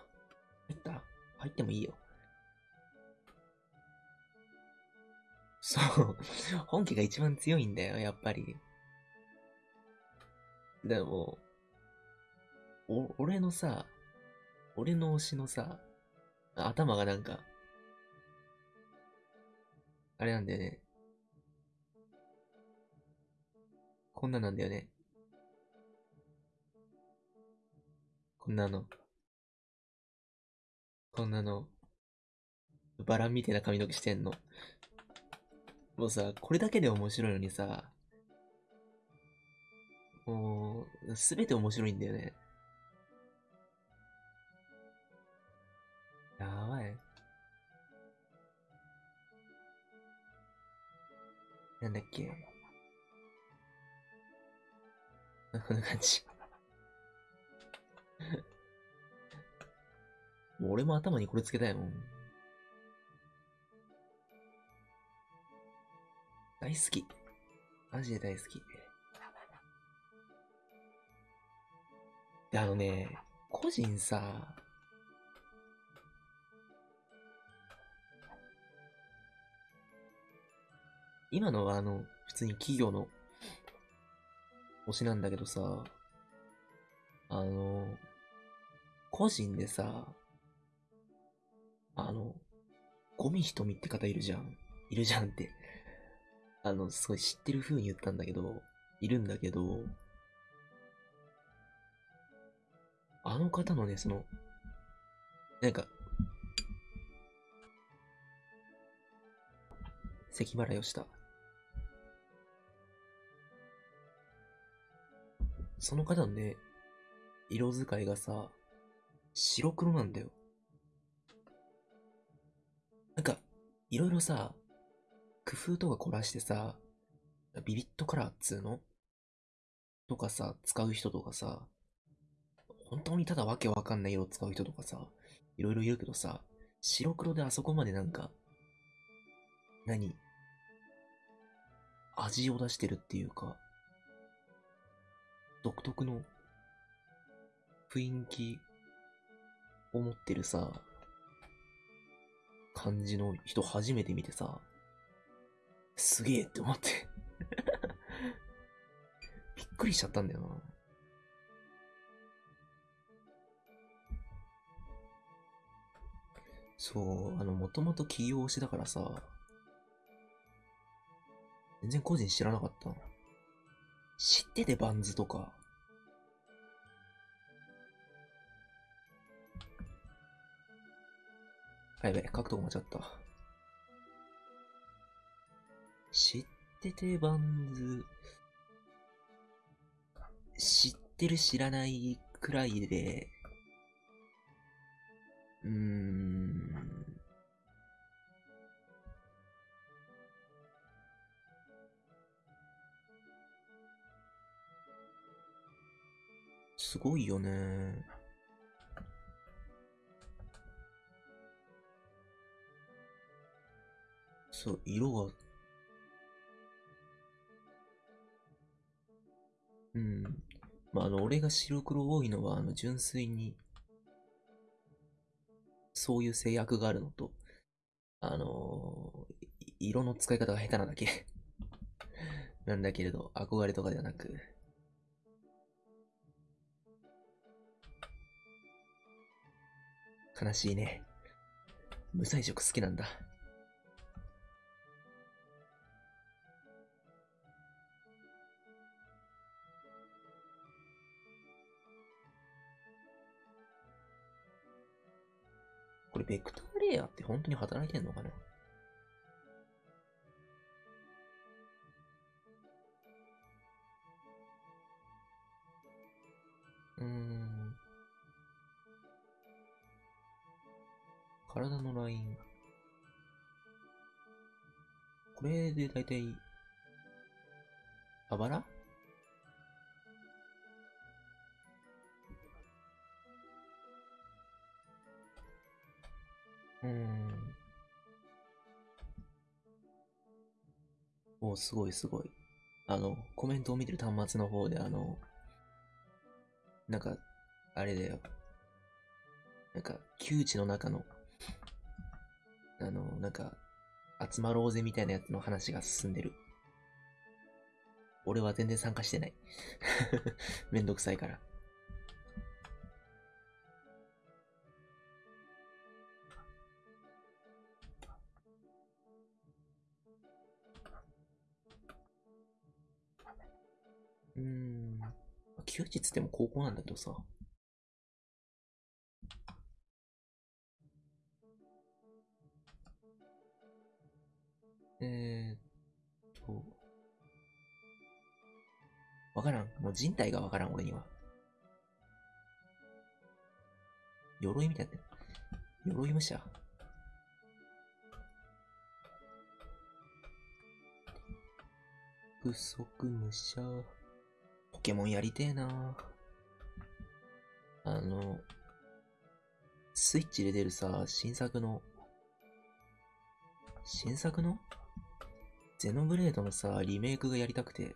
った？入ってもいいよ。そう。本家が一番強いんだよ、やっぱり。でも、お、俺のさ、俺の推しのさ、頭がなんか、あれなんだよね。こんななんだよね。こんなの。こんなの。バランみたいな髪の毛してんの。もうさ、これだけで面白いのにさ、もう、すべて面白いんだよね。やばい。なんだっけ。こんな感じ。もう俺も頭にこれつけたいもん。大好き。マジで大好き。で、あのね、個人さ、今のはあの、普通に企業の推しなんだけどさ、あの、個人でさ、あの、ゴミ瞳って方いるじゃん。いるじゃんって。あの、すごい知ってる風に言ったんだけど、いるんだけど、あの方のね、その、なんか、咳払いをした。その方のね、色使いがさ、白黒なんだよ。なんか、いろいろさ、工夫とか凝らしてさ、ビビットカラーっつうの？とかさ、使う人とかさ、本当にただわけわかんない色使う人とかさ、いろいろいるけどさ、白黒であそこまでなんか、何？味を出してるっていうか、独特の雰囲気を持ってるさ、感じの人初めて見てさ、すげえって思って <laughs> びっくりしちゃったんだよな。そう、あの、もともと起業してだからさ、全然個人知らなかった。知っててバンズとか。やべ、書くとこ間違った。知っててバンズ、知ってる知らないくらいで、うーん。すごいよね。そう、色が、うん。まあ、あの、俺が白黒多いのは、あの、純粋に、そういう制約があるのと、あのー色の使い方が下手なだけ <laughs> なんだけれど、憧れとかではなく、悲しいね。無彩色好きなんだ。これ、ベクターレイヤーって本当に働いてんのかな？うん。体のライン。これでだいたい、あばらうん。おすごいすごい。あの、コメントを見てる端末の方で、あの、なんか、あれだよ。なんか、窮地の中の、あの、なんか、集まろうぜみたいなやつの話が進んでる。俺は全然参加してない。<laughs> めんどくさいから。うん。窮地っつっても高校なんだけどさ。えーっと。わからん。もう人体がわからん、俺には。鎧みたいな。鎧武者。不足武者。ケモンやりてえな。あの、スイッチで出るさ、新作の、新作の？ゼノブレードのさ、リメイクがやりたくて、なん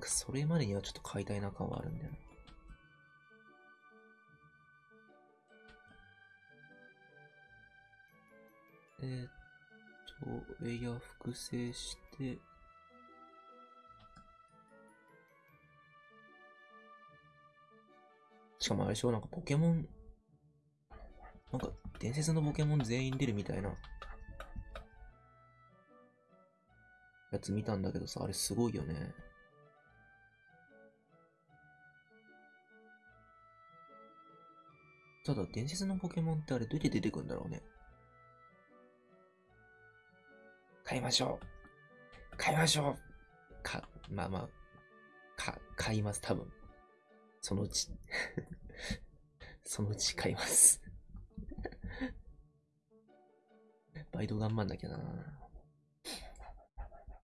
かそれまでにはちょっと買いたいな感はあるんだよな。えー、っと、レイヤー複製して、しかもあれでしょ？なんかポケモン、なんか伝説のポケモン全員出るみたいなやつ見たんだけどさ、あれすごいよね。ただ、伝説のポケモンってあれどうやって出てくるんだろうね？買いましょう買いましょうか、まあまあ、か、買います、多分。そのうち。<laughs> そのうち買います。バイト頑張んなきゃな。い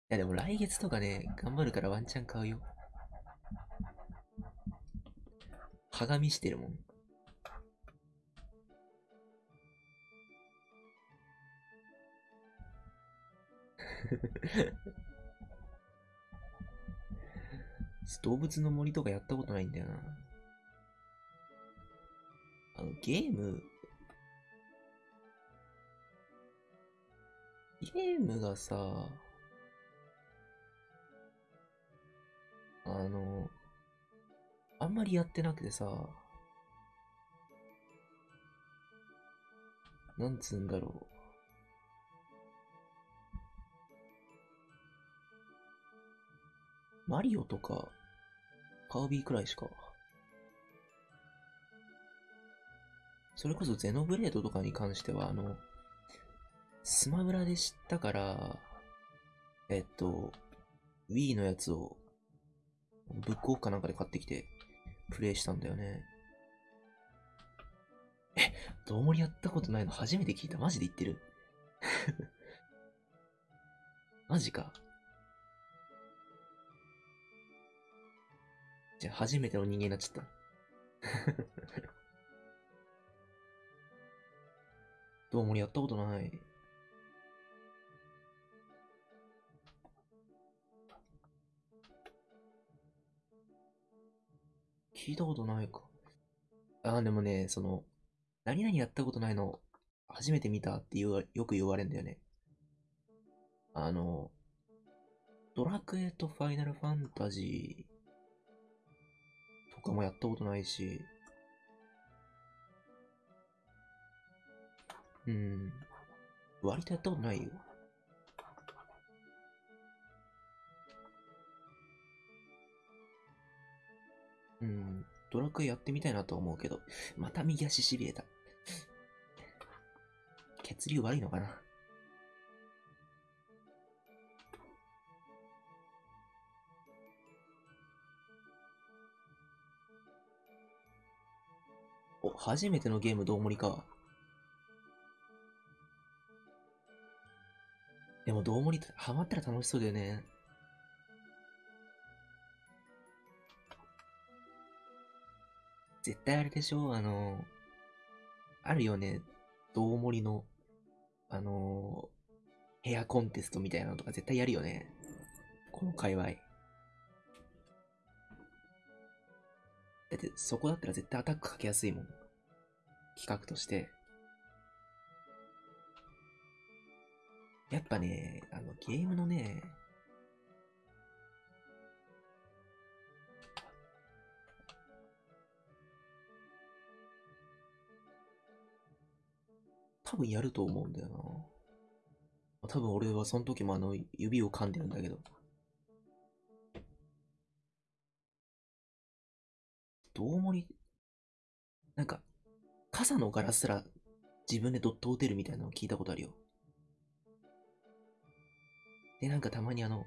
やでも来月とかね、頑張るからワンチャン買うよ。はがみしてるもん。<laughs> 動物の森とかやったことないんだよな。あの、ゲーム、ゲームがさ、あの、あんまりやってなくてさ、なんつうんだろう。マリオとか、カービィくらいしか。それこそゼノブレードとかに関しては、あの、スマブラで知ったから、えっと、Wii のやつを、ブックオフかなんかで買ってきて、プレイしたんだよね。え、どうもりやったことないの初めて聞いた。マジで言ってる <laughs> マジか。じゃあ初めての人間になっちゃった。<laughs> どうもやったことない。聞いたことないか。あー、でもね、その、何々やったことないの、初めて見たって言わよく言われるんだよね。あの、ドラクエとファイナルファンタジーとかもやったことないし、うん、割とやったことないよ。うん、ドラクエやってみたいなと思うけど、また右足痺れた。<laughs> 血流悪いのかな？お、初めてのゲームどうもりか。でもどうもり、ハマったら楽しそうだよね。絶対あれでしょ？うあの、あるよね。どうもりの、あの、ヘアコンテストみたいなのとか絶対やるよね。この界隈。だってそこだったら絶対アタックかけやすいもん。企画として。やっぱね、あの、ゲームのね、多分やると思うんだよな。多分俺はその時もあの、指を噛んでるんだけど。どうもり、なんか、傘のガラスすら自分でドット打てるみたいなのを聞いたことあるよ。で、なんかたまにあの、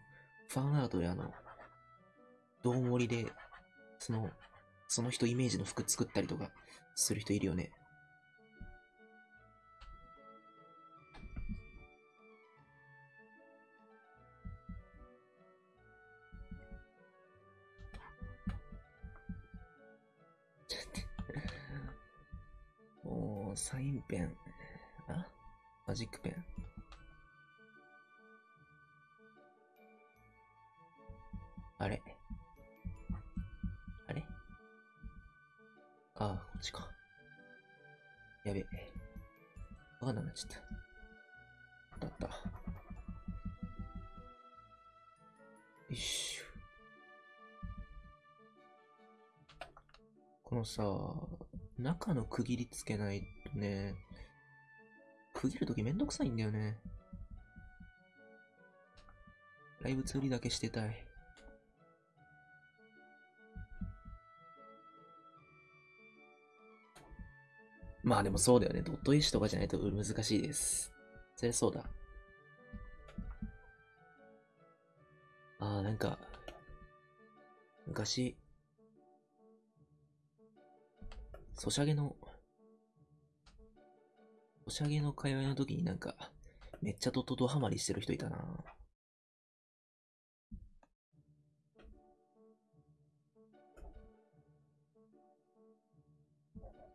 ファンアートであの、どうもりで、その、その人イメージの服作ったりとかする人いるよね。サインペン。あ？マジックペン？あれ？あれ？ああ、こっちか。やべえ。わかんなくなっちゃった。あったった。よいしょ。このさ、中の区切りつけないとね、区切るときめんどくさいんだよね。ライブツーリだけしてたい。まあでもそうだよね。ドット絵師とかじゃないと難しいです。そりゃそうだ。ああ、なんか、昔、ソシャゲの、ソシャゲの通いの時になんか、めっちゃドットドハマりしてる人いたな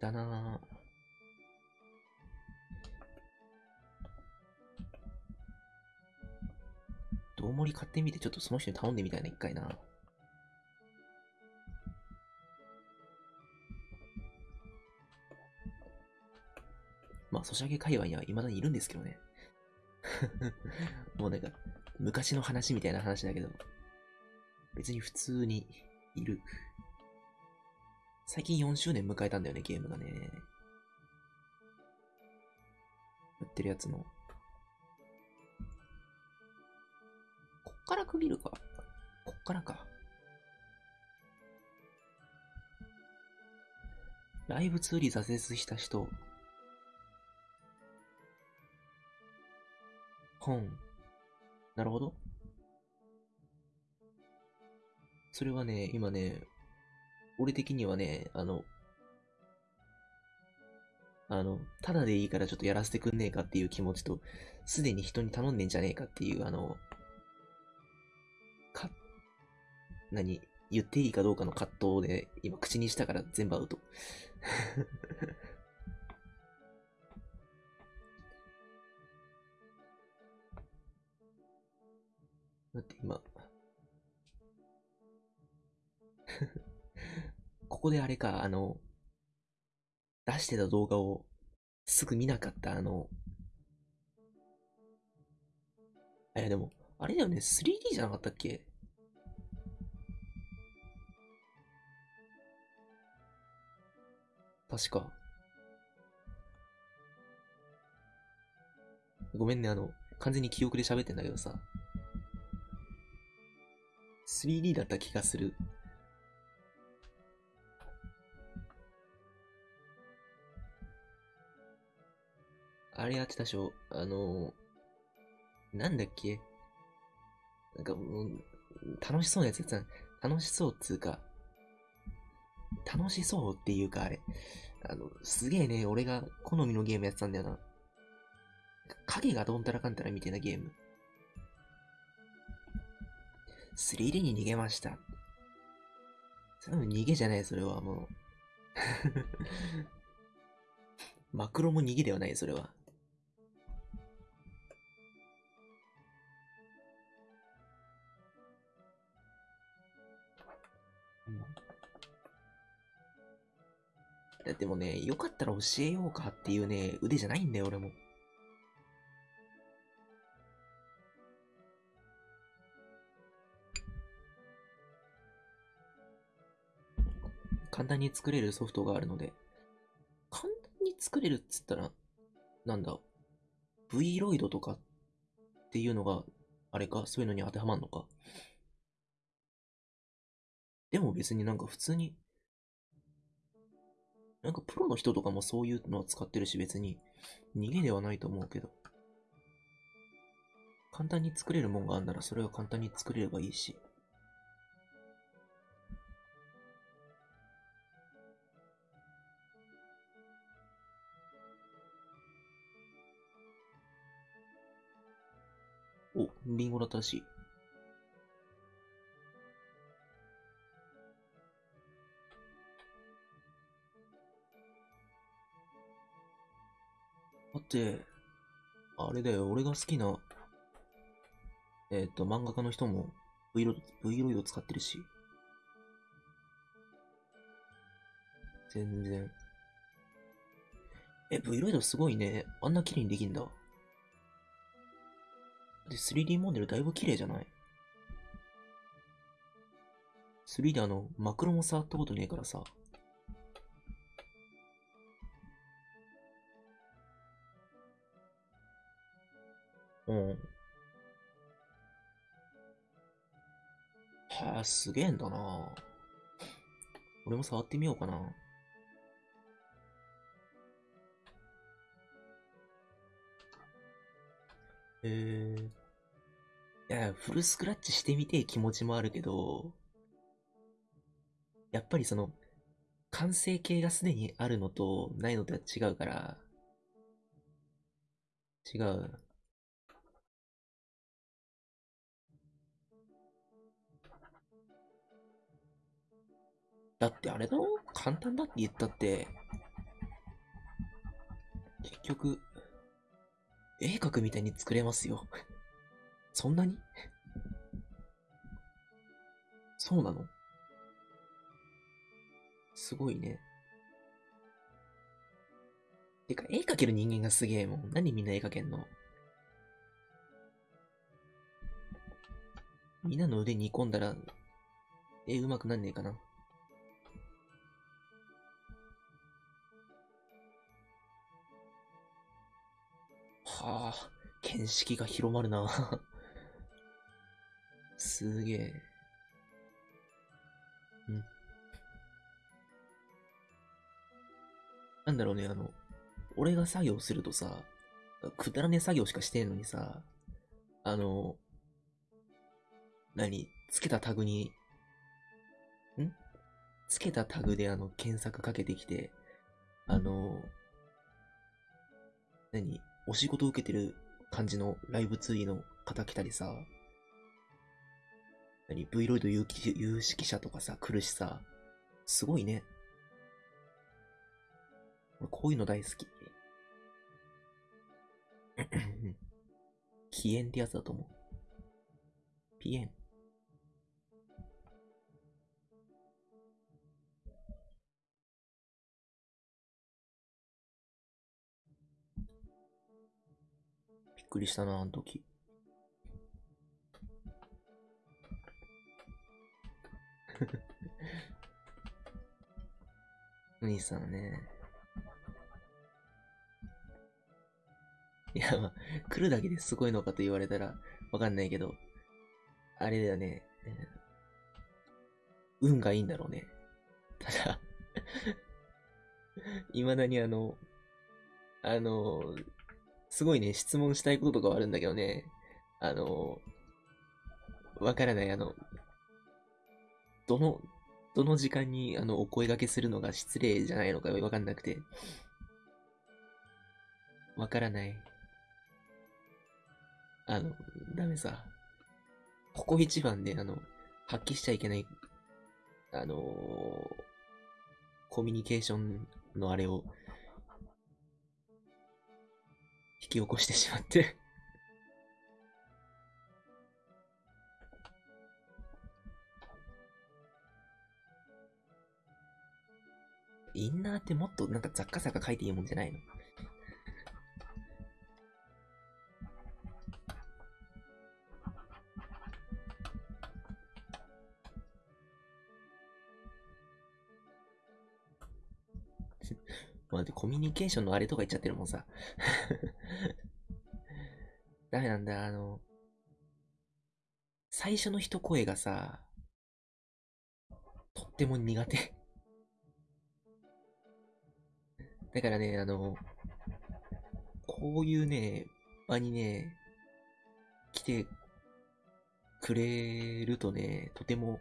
だなぁ。大盛り買ってみて、ちょっとその人に頼んでみたいな、一回な。まあ、ソシャゲ界隈には未だにいるんですけどね。<laughs> もうなんか、昔の話みたいな話だけど、別に普通にいる。最近4周年迎えたんだよね、ゲームがね。やってるやつの。から区切るか。こっからか。ライブツーリー挫折した人。本。なるほど。それはね、今ね、俺的にはね、あの、あの、ただでいいからちょっとやらせてくんねえかっていう気持ちと、すでに人に頼んでんじゃねえかっていう、あの、か何、言っていいかどうかの葛藤で、今口にしたから全部アウト。今 <laughs> ここであれか、あの、出してた動画をすぐ見なかったあの、え、でも、あれだよね、3D じゃなかったっけ？確か。ごめんね、あの、完全に記憶で喋ってんだけどさ。3D だった気がする。あれやってたでしょ？あの、なんだっけ？なんかもう、楽しそうなやつやつ楽しそうっつうか、楽しそうっていうか、あれ。あの、すげえね、俺が好みのゲームやってたんだよな。影がどんたらかんたらみたいなゲーム。3D に逃げました。それも逃げじゃない、それはもう。<laughs> マクロも逃げではない、それは。だってもね、よかったら教えようかっていうね、腕じゃないんだよ、俺も。簡単に作れるソフトがあるので、簡単に作れるっつったら、なんだ、V ロイドとかっていうのが、あれか、そういうのに当てはまんのか。でも別になんか普通になんかプロの人とかもそういうのを使ってるし別に逃げではないと思うけど。簡単に作れるもんがあんならそれは簡単に作れればいいし。リンゴだったらしい。だって、あれだよ、俺が好きな、えっ、ー、と、漫画家の人も V ロイド、V ロイド使ってるし。全然。え、V ロイドすごいね。あんな綺麗にできんだ。で、3D モデルだいぶ綺麗じゃない ?3 であの、マクロも触ったことねえからさ。うん。はあ、すげえんだな俺も触ってみようかな。えー。いや、フルスクラッチしてみて気持ちもあるけど、やっぱりその、完成形がすでにあるのとないのとは違うから、違う。だってあれだろ？簡単だって言ったって、結局、絵描くみたいに作れますよ。そんなに？そうなの？すごいね。てか、絵描ける人間がすげえもん。何みんな絵描けんの？みんなの腕煮込んだら、絵上手くなんねえかな。はあ、見識が広まるな。すげえ。うん。なんだろうね、あの、俺が作業するとさ、くだらねえ作業しかしてんのにさ、あの、何つけたタグに、んつけたタグであの、検索かけてきて、あの、何お仕事受けてる感じのライブツイーの方来たりさ、何 ?V ロイド有有識者とかさ、来るしさ、すごいね。俺こういうの大好き。<clears throat> 起炎ってやつだと思う。ピエン。くりしたな、あの時。お <laughs> 兄さんね。いや、まあ、来るだけですごいのかと言われたらわかんないけど、あれだよね。運がいいんだろうね。ただ、<laughs> 未だにあの、あの、すごいね、質問したいこととかはあるんだけどね、あの、わからない、あの、どの、どの時間にあのお声掛けするのが失礼じゃないのかわかんなくて。わからない。あの、ダメさ。ここ一番で、あの、発揮しちゃいけない、あのーコミュニケーションのあれを、引き起こしてしまって。インナーってもっとなんか雑貨雑貨書いていいもんじゃないの？まあ、コミュニケーションのあれとか言っちゃってるもんさ。<laughs> ダメなんだ、あの、最初の一声がさ、とっても苦手。だからね、あの、こういうね、場にね、来てくれるとね、とても、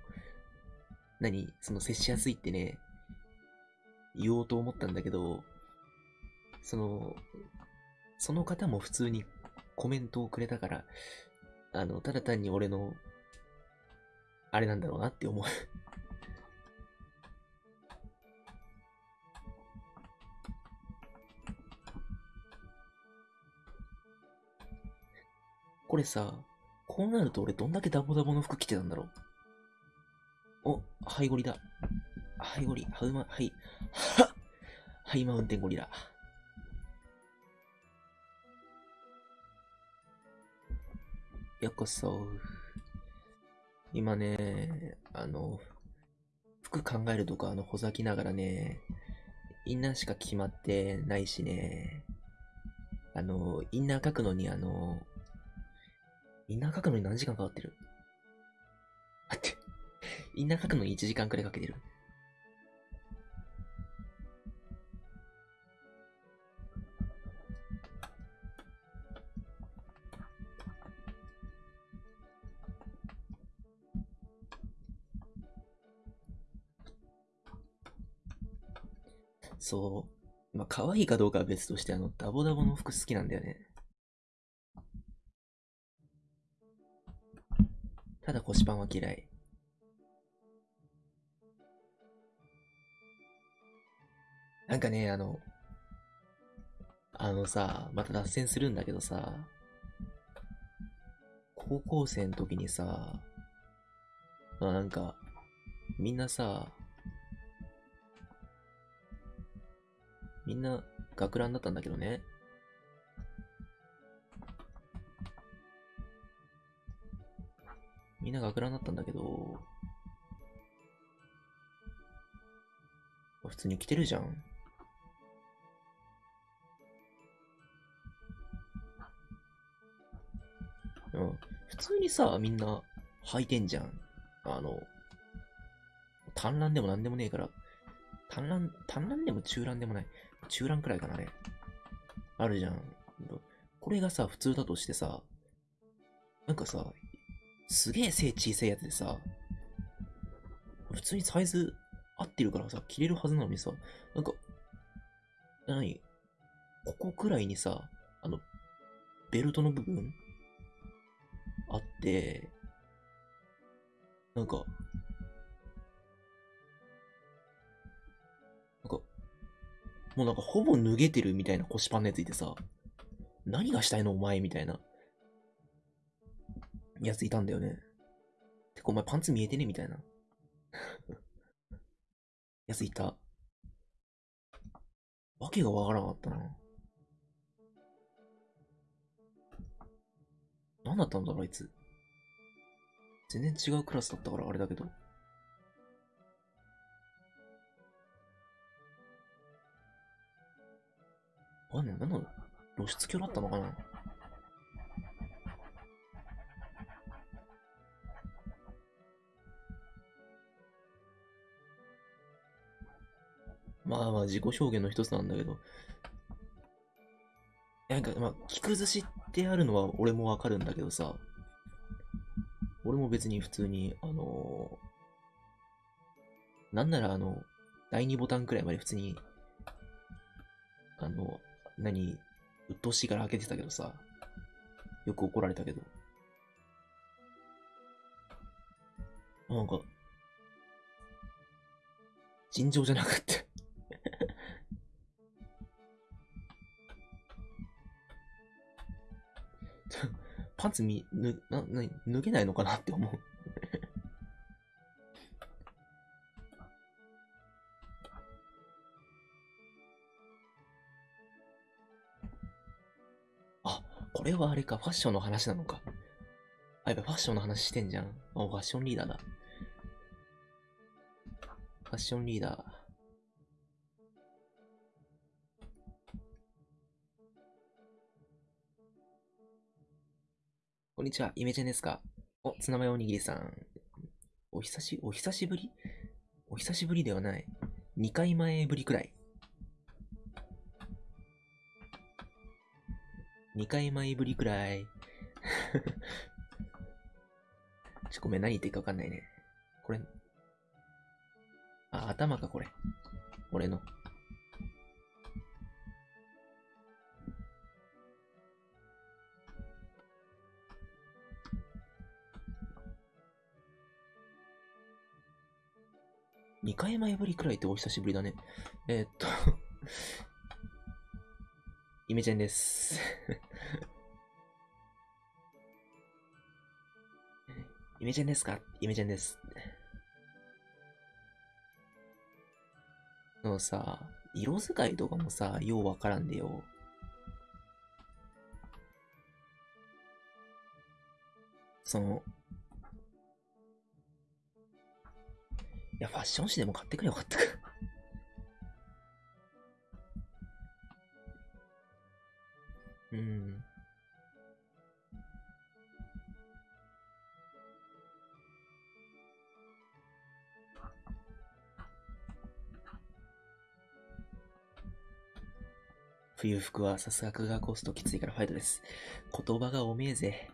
何その接しやすいってね、言おうと思ったんだけど、その、その方も普通にコメントをくれたから、あの、ただ単に俺の、あれなんだろうなって思う。これさ、こうなると俺どんだけダボダボの服着てたんだろう。お、ハイゴリだ。ハイゴリ、ハウマ、ハイ、は <laughs> ハイマウンテンゴリラ。ようこそ。今ね、あの、服考えるとか、あの、ほざきながらね、インナーしか決まってないしね、あの、インナー書くのに、あの、インナー書くのに何時間かかってる？待って。インナー書くのに1時間くらいかけてる。そう。まあ、可愛いかどうかは別として、あの、ダボダボの服好きなんだよね。ただ腰パンは嫌い。なんかね、あの、あのさ、また脱線するんだけどさ、高校生の時にさ、まあなんか、みんなさ、みんな学ランだったんだけどね。みんな学ランだったんだけど、普通に着てるじゃん。うん。普通にさ、みんな履いてんじゃん。あの、単乱でもなんでもねえから、単乱、単乱でも中乱でもない。中乱くらいかな、あれ。あるじゃん。これがさ、普通だとしてさ、なんかさ、すげえ背小さいやつでさ、普通にサイズ合ってるからさ、着れるはずなのにさ、なんか、何？ここくらいにさ、あの、ベルトの部分あって、なんか、もうなんかほぼ脱げてるみたいな腰パンのやついてさ、何がしたいのお前みたいな、やついたんだよね。てかお前パンツ見えてねみたいな。<laughs> やついた。わけがわからなかったな。何だったんだろう、あいつ。全然違うクラスだったからあれだけど。あ、なんだ露出狂だったのかな？まあまあ自己表現の一つなんだけど、なんか、まあ、着崩しってあるのは俺もわかるんだけどさ、俺も別に普通に、あのー、なんならあの、第2ボタンくらいまで普通に、あの、何、鬱陶しいから開けてたけどさ、よく怒られたけど。なんか、尋常じゃなくって。<laughs> パンツみ、ぬ、な、な、脱げないのかなって思う。れはあれか、ファッションの話なのか。あ、やっぱファッションの話してんじゃん。あ、ファッションリーダーだ。ファッションリーダー。こんにちは、イメチェンですかお、ツナマヨおにぎりさん。お久し、お久しぶり？お久しぶりではない。2回前ぶりくらい。2回前ぶりくらい。<laughs> ちょ、ごめん、何言っていいかわかんないね。これ。あ、頭か、これ。俺の。2回前ぶりくらいってお久しぶりだね。えー、っとイメチェンです <laughs> イメチェンですか？イメチェンです。のさ、色使いとかもさ、ようわからんでよ。その、いや、ファッション誌でも買ってくれよかったかうん。冬服はさすががコストきついからファイトです。言葉がおめえぜ。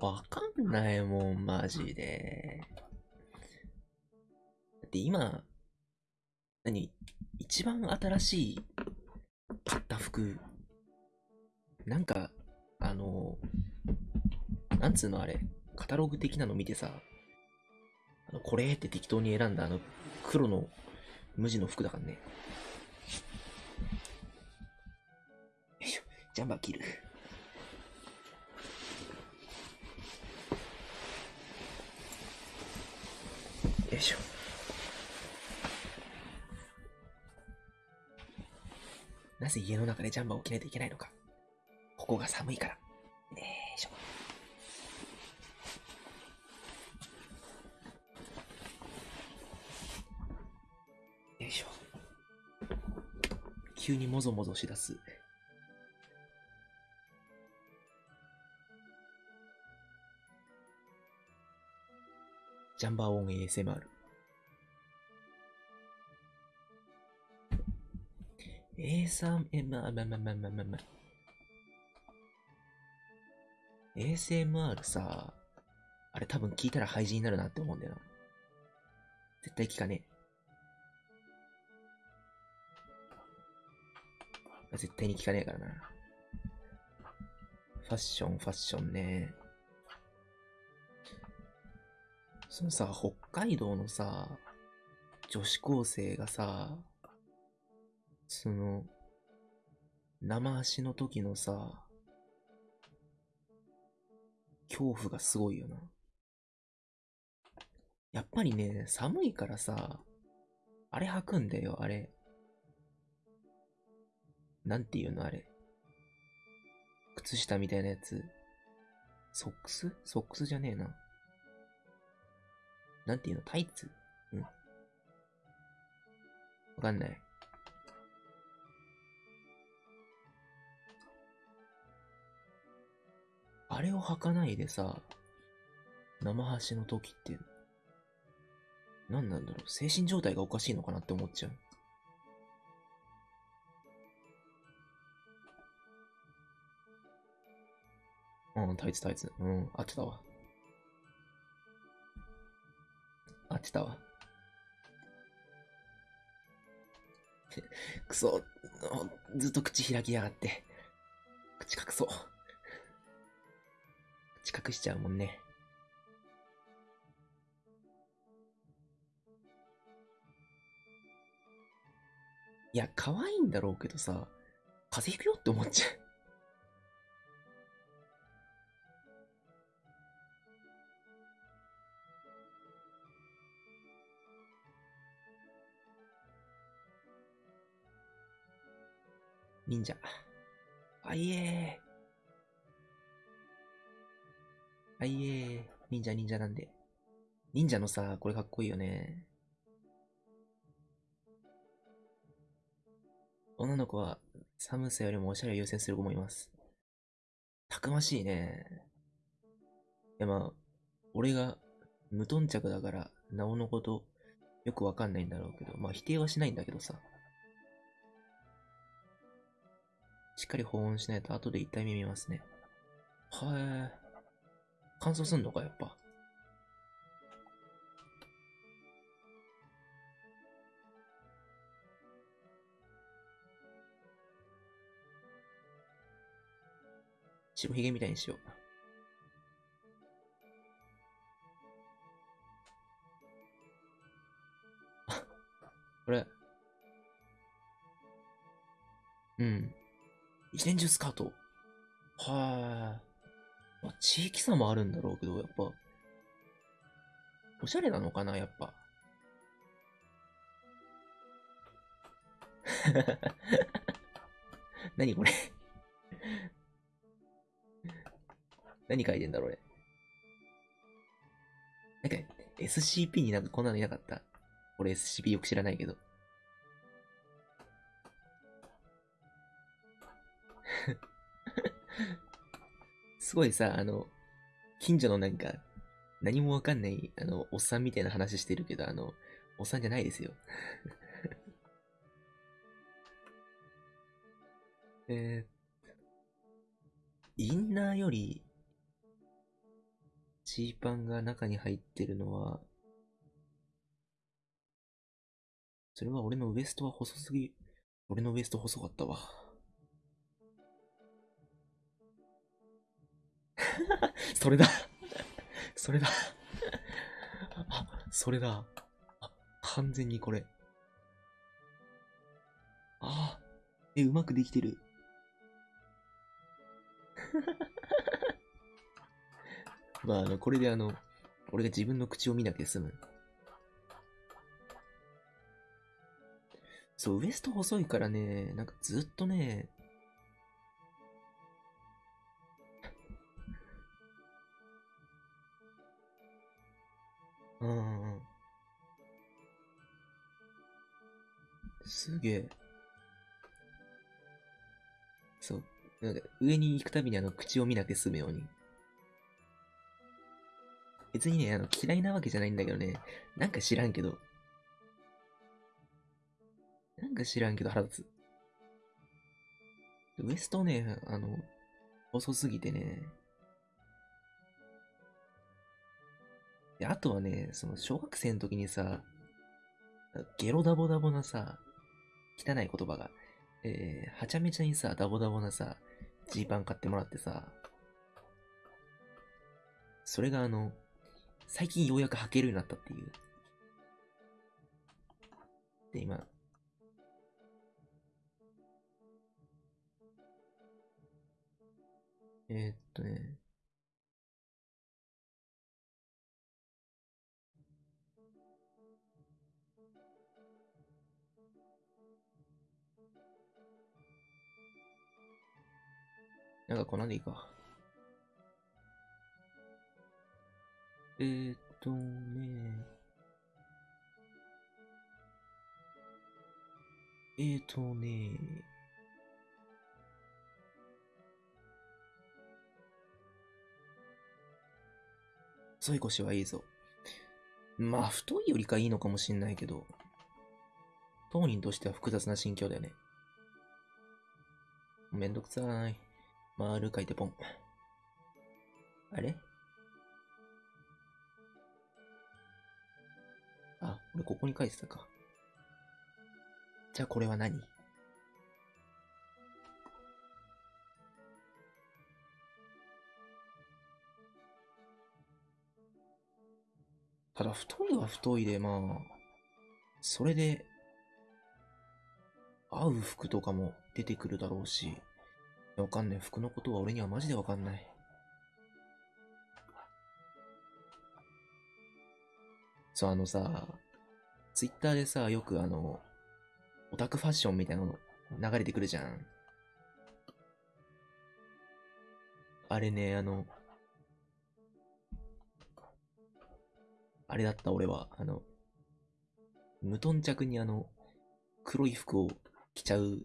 わかんないもん、マジで。だって今、何？一番新しい買った服、なんか、あの、なんつうのあれ、カタログ的なの見てさ、あのこれって適当に選んだあの黒の無地の服だからね。よいしょ、ジャンバー切る。よいしょ。なぜ家の中でジャンバーを着ないといけないのか。ここが寒いから。よいしょ。よいしょ。急にもぞもぞしだす。ジャンバーオン ASMR。ASMR、まあまあまあまあまあまあまあ。ASMR さ、あれ多分聞いたら廃人になるなって思うんだよな。絶対聞かねえ。絶対に聞かねえからな。ファッション、ファッションね。そのさ、北海道のさ、女子高生がさ、その、生足の時のさ、恐怖がすごいよな。やっぱりね、寒いからさ、あれ履くんだよ、あれ。なんていうの、あれ。靴下みたいなやつ。ソックス？ソックスじゃねえな。なんていうのタイツ？うん。わかんない。あれを履かないでさ、生端の時って、何なんだろう精神状態がおかしいのかなって思っちゃう。うん、タイツタイツ。うん、合ってたわ。合ってたわ。<laughs> くそ、ずっと口開きやがって。口隠そう。口隠しちゃうもんね。いや、可愛いんだろうけどさ、風邪ひくよって思っちゃう。忍者。あいえー。あいえー。忍者忍者なんで。忍者のさ、これかっこいいよね。女の子は寒さよりもおしゃれを優先する子もいます。たくましいね。いやまあ、俺が無頓着だから、なおのことよくわかんないんだろうけど、まあ否定はしないんだけどさ。しっかり保温しないと後で痛い目見ますね。はえ。乾燥すんのか、やっぱ。白ひげみたいにしよう。<laughs> これ？うん。一年中スカート。はーい。まあ、地域差もあるんだろうけど、やっぱ。おしゃれなのかな、やっぱ。<laughs> 何これ？何書いてんだろう、俺。なんか、SCP になんかこんなのいなかった？俺 SCP よく知らないけど。<laughs> すごいさ、あの、近所のなんか、何もわかんない、あの、おっさんみたいな話してるけど、あの、おっさんじゃないですよ。<laughs> えー、インナーより、ジーパンが中に入ってるのは、それは俺のウエストは細すぎ、俺のウエスト細かったわ。<laughs> それだ <laughs> それだあ、それだ。あ、完全にこれ。ああ、え、うまくできてる。<laughs> まあ、あの、これであの、俺が自分の口を見なきゃ済む。そう、ウエスト細いからね、なんかずっとね、うんうん。すげえ。そう。なんか上に行くたびにあの口を見なきゃ済むように。別にね、あの嫌いなわけじゃないんだけどね。なんか知らんけど。なんか知らんけど腹立つ。ウエストね、あの、細すぎてね。で、あとはね、その小学生の時にさ、ゲロダボダボなさ、汚い言葉が、えー、はちゃめちゃにさ、ダボダボなさ、ジーパン買ってもらってさ、それがあの、最近ようやく履けるようになったっていう。で、今、えー、っとね、なんかこんなんでいいか。えー、っとね。えーとね。細い腰はいいぞ。まあ、太いよりかいいのかもしんないけど、当人としては複雑な心境だよね。めんどくさい。丸書いてポン。あれ？あ、俺ここに書いてたか。じゃあこれは何？ただ太いは太いで、まあ、それで、合う服とかも出てくるだろうし、わかんない。服のことは俺にはマジでわかんない。そう、あのさ、ツイッターでさ、よくあの、オタクファッションみたいなの流れてくるじゃん。あれね、あの、あれだった俺は、あの、無頓着にあの、黒い服を着ちゃう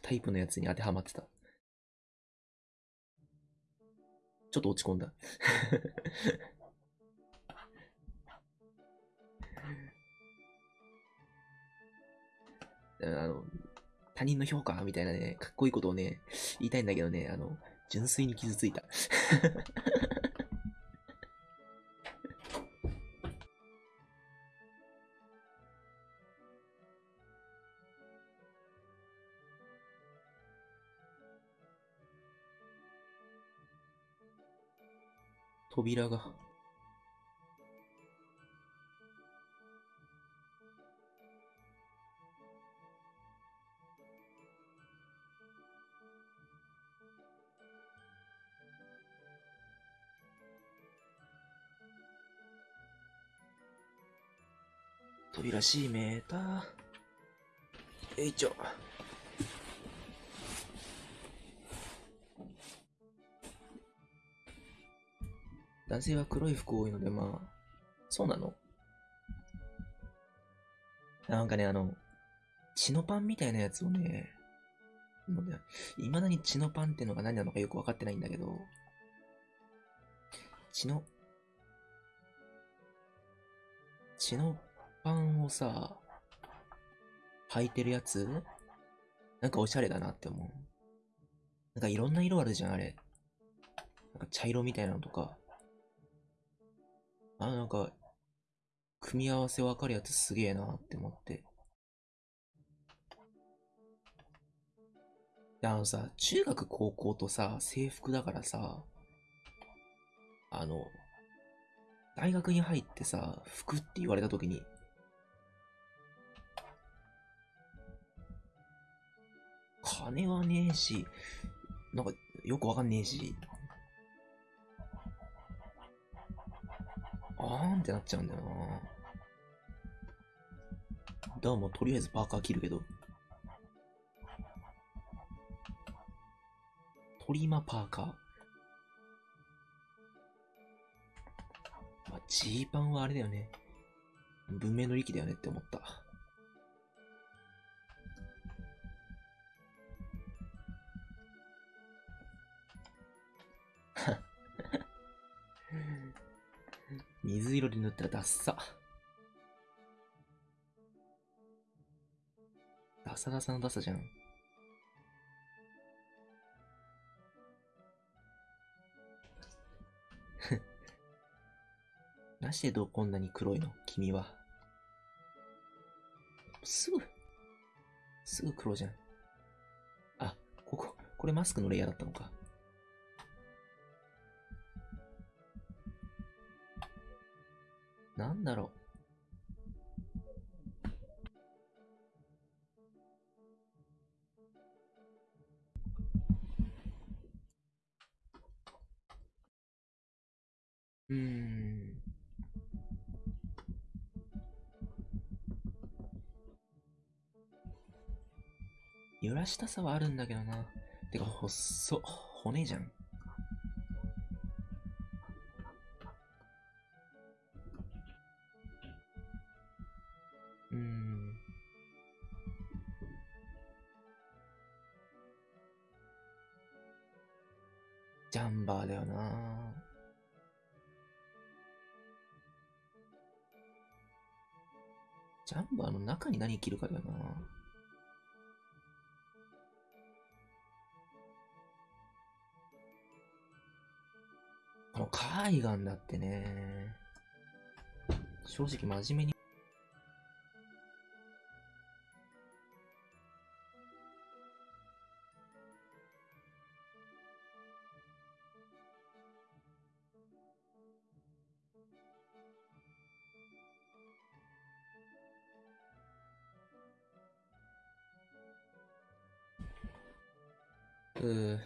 タイプのやつに当てはまってた。ちょっと落ち込んだ。<laughs> あの、他人の評価みたいなね、かっこいいことをね、言いたいんだけどね、あの、純粋に傷ついた。扉が。扉閉めた。えいちょ。男性は黒い服多いので、まあ、そうなの？なんかね、あの、血のパンみたいなやつをね、いまだに血のパンってのが何なのかよくわかってないんだけど、血の、血のパンをさ、履いてるやつ？なんかおしゃれだなって思う。なんかいろんな色あるじゃん、あれ。なんか茶色みたいなのとか。あ、なんか、組み合わせわかるやつすげえなって思って。あのさ、中学高校とさ、制服だからさ、あの、大学に入ってさ、服って言われたときに、金はねえし、なんかよくわかんねえし、あーんってなっちゃうんだよな。だからもうとりあえずパーカー着るけど。トリマパーカー。まあ、ジーパンはあれだよね。文明の利器だよねって思った。<laughs> 水色で塗ったらダッサ。ダサダサのダサじゃん。なしでどうこんなに黒いの？君は。すぐ、すぐ黒じゃん。あ、ここ、これマスクのレイヤーだったのか。なんだろう。うん。揺らしたさはあるんだけどな。てか、細っ。骨じゃん。うん。ジャンバーだよな。ジャンバーの中に何着るかだよな。このカーディガンだってね。正直真面目に。大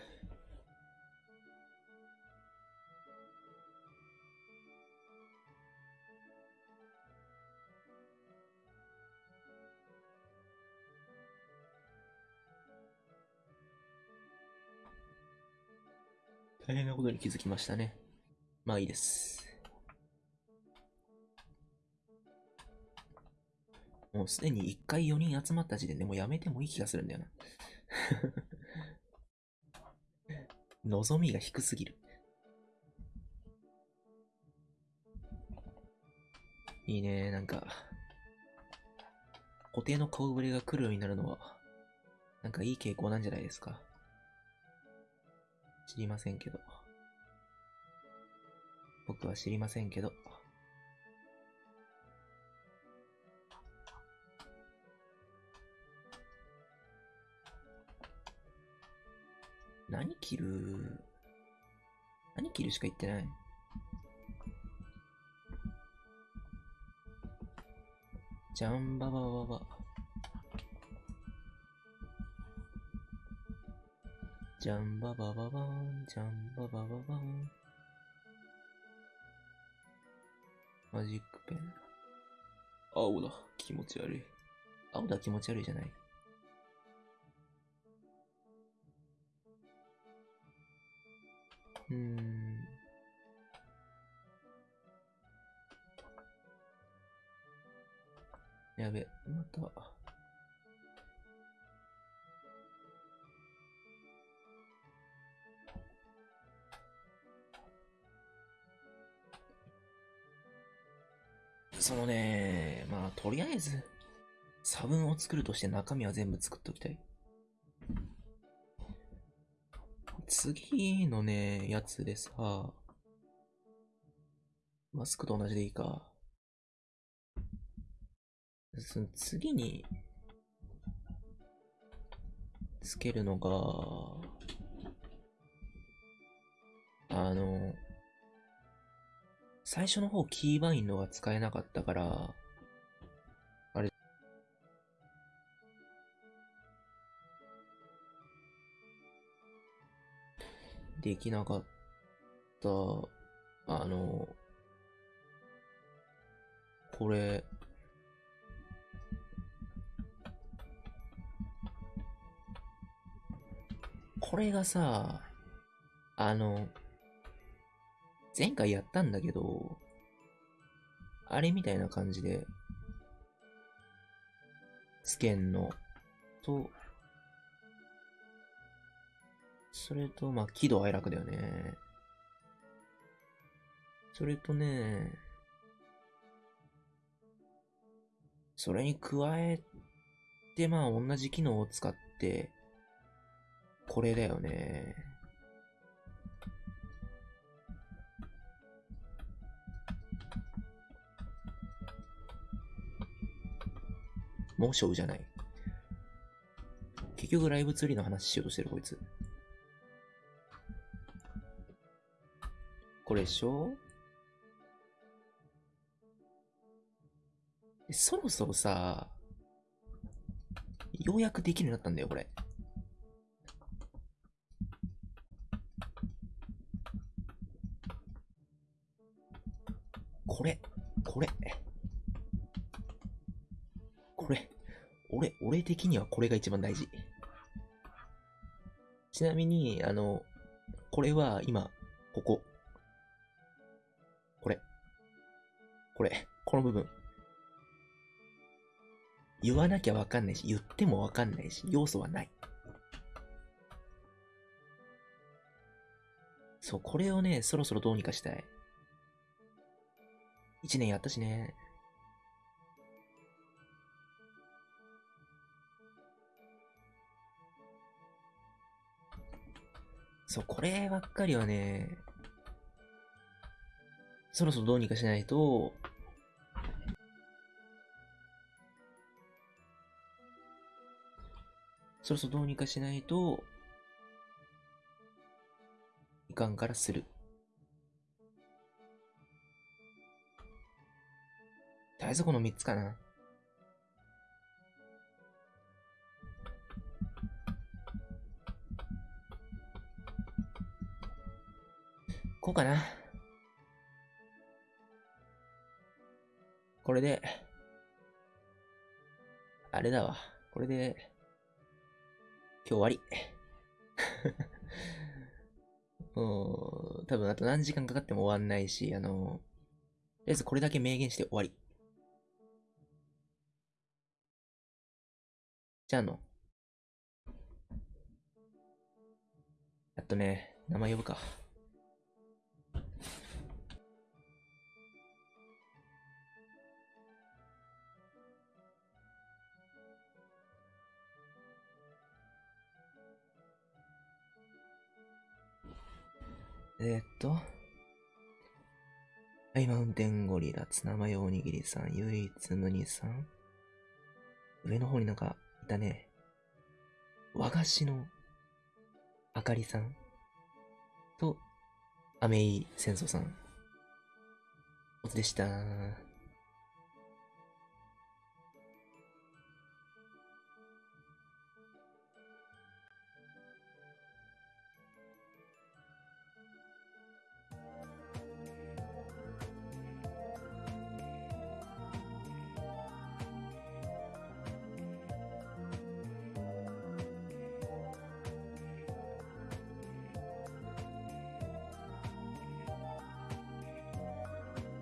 変なことに気づきましたね。まあいいです。もうすでに1回4人集まった時点でもうやめてもいい気がするんだよな。望みが低すぎる。いいね、なんか、固定の顔ぶれが来るようになるのは、なんかいい傾向なんじゃないですか。知りませんけど。僕は知りませんけど。何着る？何着るしか言ってない。ジャンババババ。ジャンババババン、ジャンババババン。マジックペン。青だ。気持ち悪い。青だ気持ち悪いじゃない。うん。やべ、また。そのね、まあ、とりあえず、差分を作るとして中身は全部作っときたい。次のね、やつでさ、マスクと同じでいいか。その次に、つけるのが、あの、最初の方キーバインドが使えなかったから、できなかった、あの、これ、これがさ、あの、前回やったんだけど、あれみたいな感じで、つけんのと、それと、まあ、喜怒哀楽だよね。それとね、それに加えて、まあ、同じ機能を使って、これだよね。もうショウじゃない。結局ライブツリーの話しようとしてるこいつ。これでしょ？そろそろさ、ようやくできるようになったんだよ、これ。これ、これ。これ、俺、俺的にはこれが一番大事。ちなみに、あの、これは今、ここ。これ、この部分。言わなきゃわかんないし、言ってもわかんないし、要素はない。そう、これをね、そろそろどうにかしたい。一年やったしね。そう、こればっかりはね、そろそろどうにかしないと、そろそろどうにかしないと、いかんからする。とりあえずこの3つかな。こうかな。これで、あれだわ。これで、今日終わり。<laughs> もう、多分あと何時間かかっても終わんないし、あの、とりあえずこれだけ明言して終わり。じゃあの、やっとね、名前呼ぶか。えー、っと。はい、マウンテンゴリラ、ツナマヨおにぎりさん、唯一無二さん。上の方になんか、いたね。和菓子の、あかりさん。と、アメイ戦争さん。おつでした。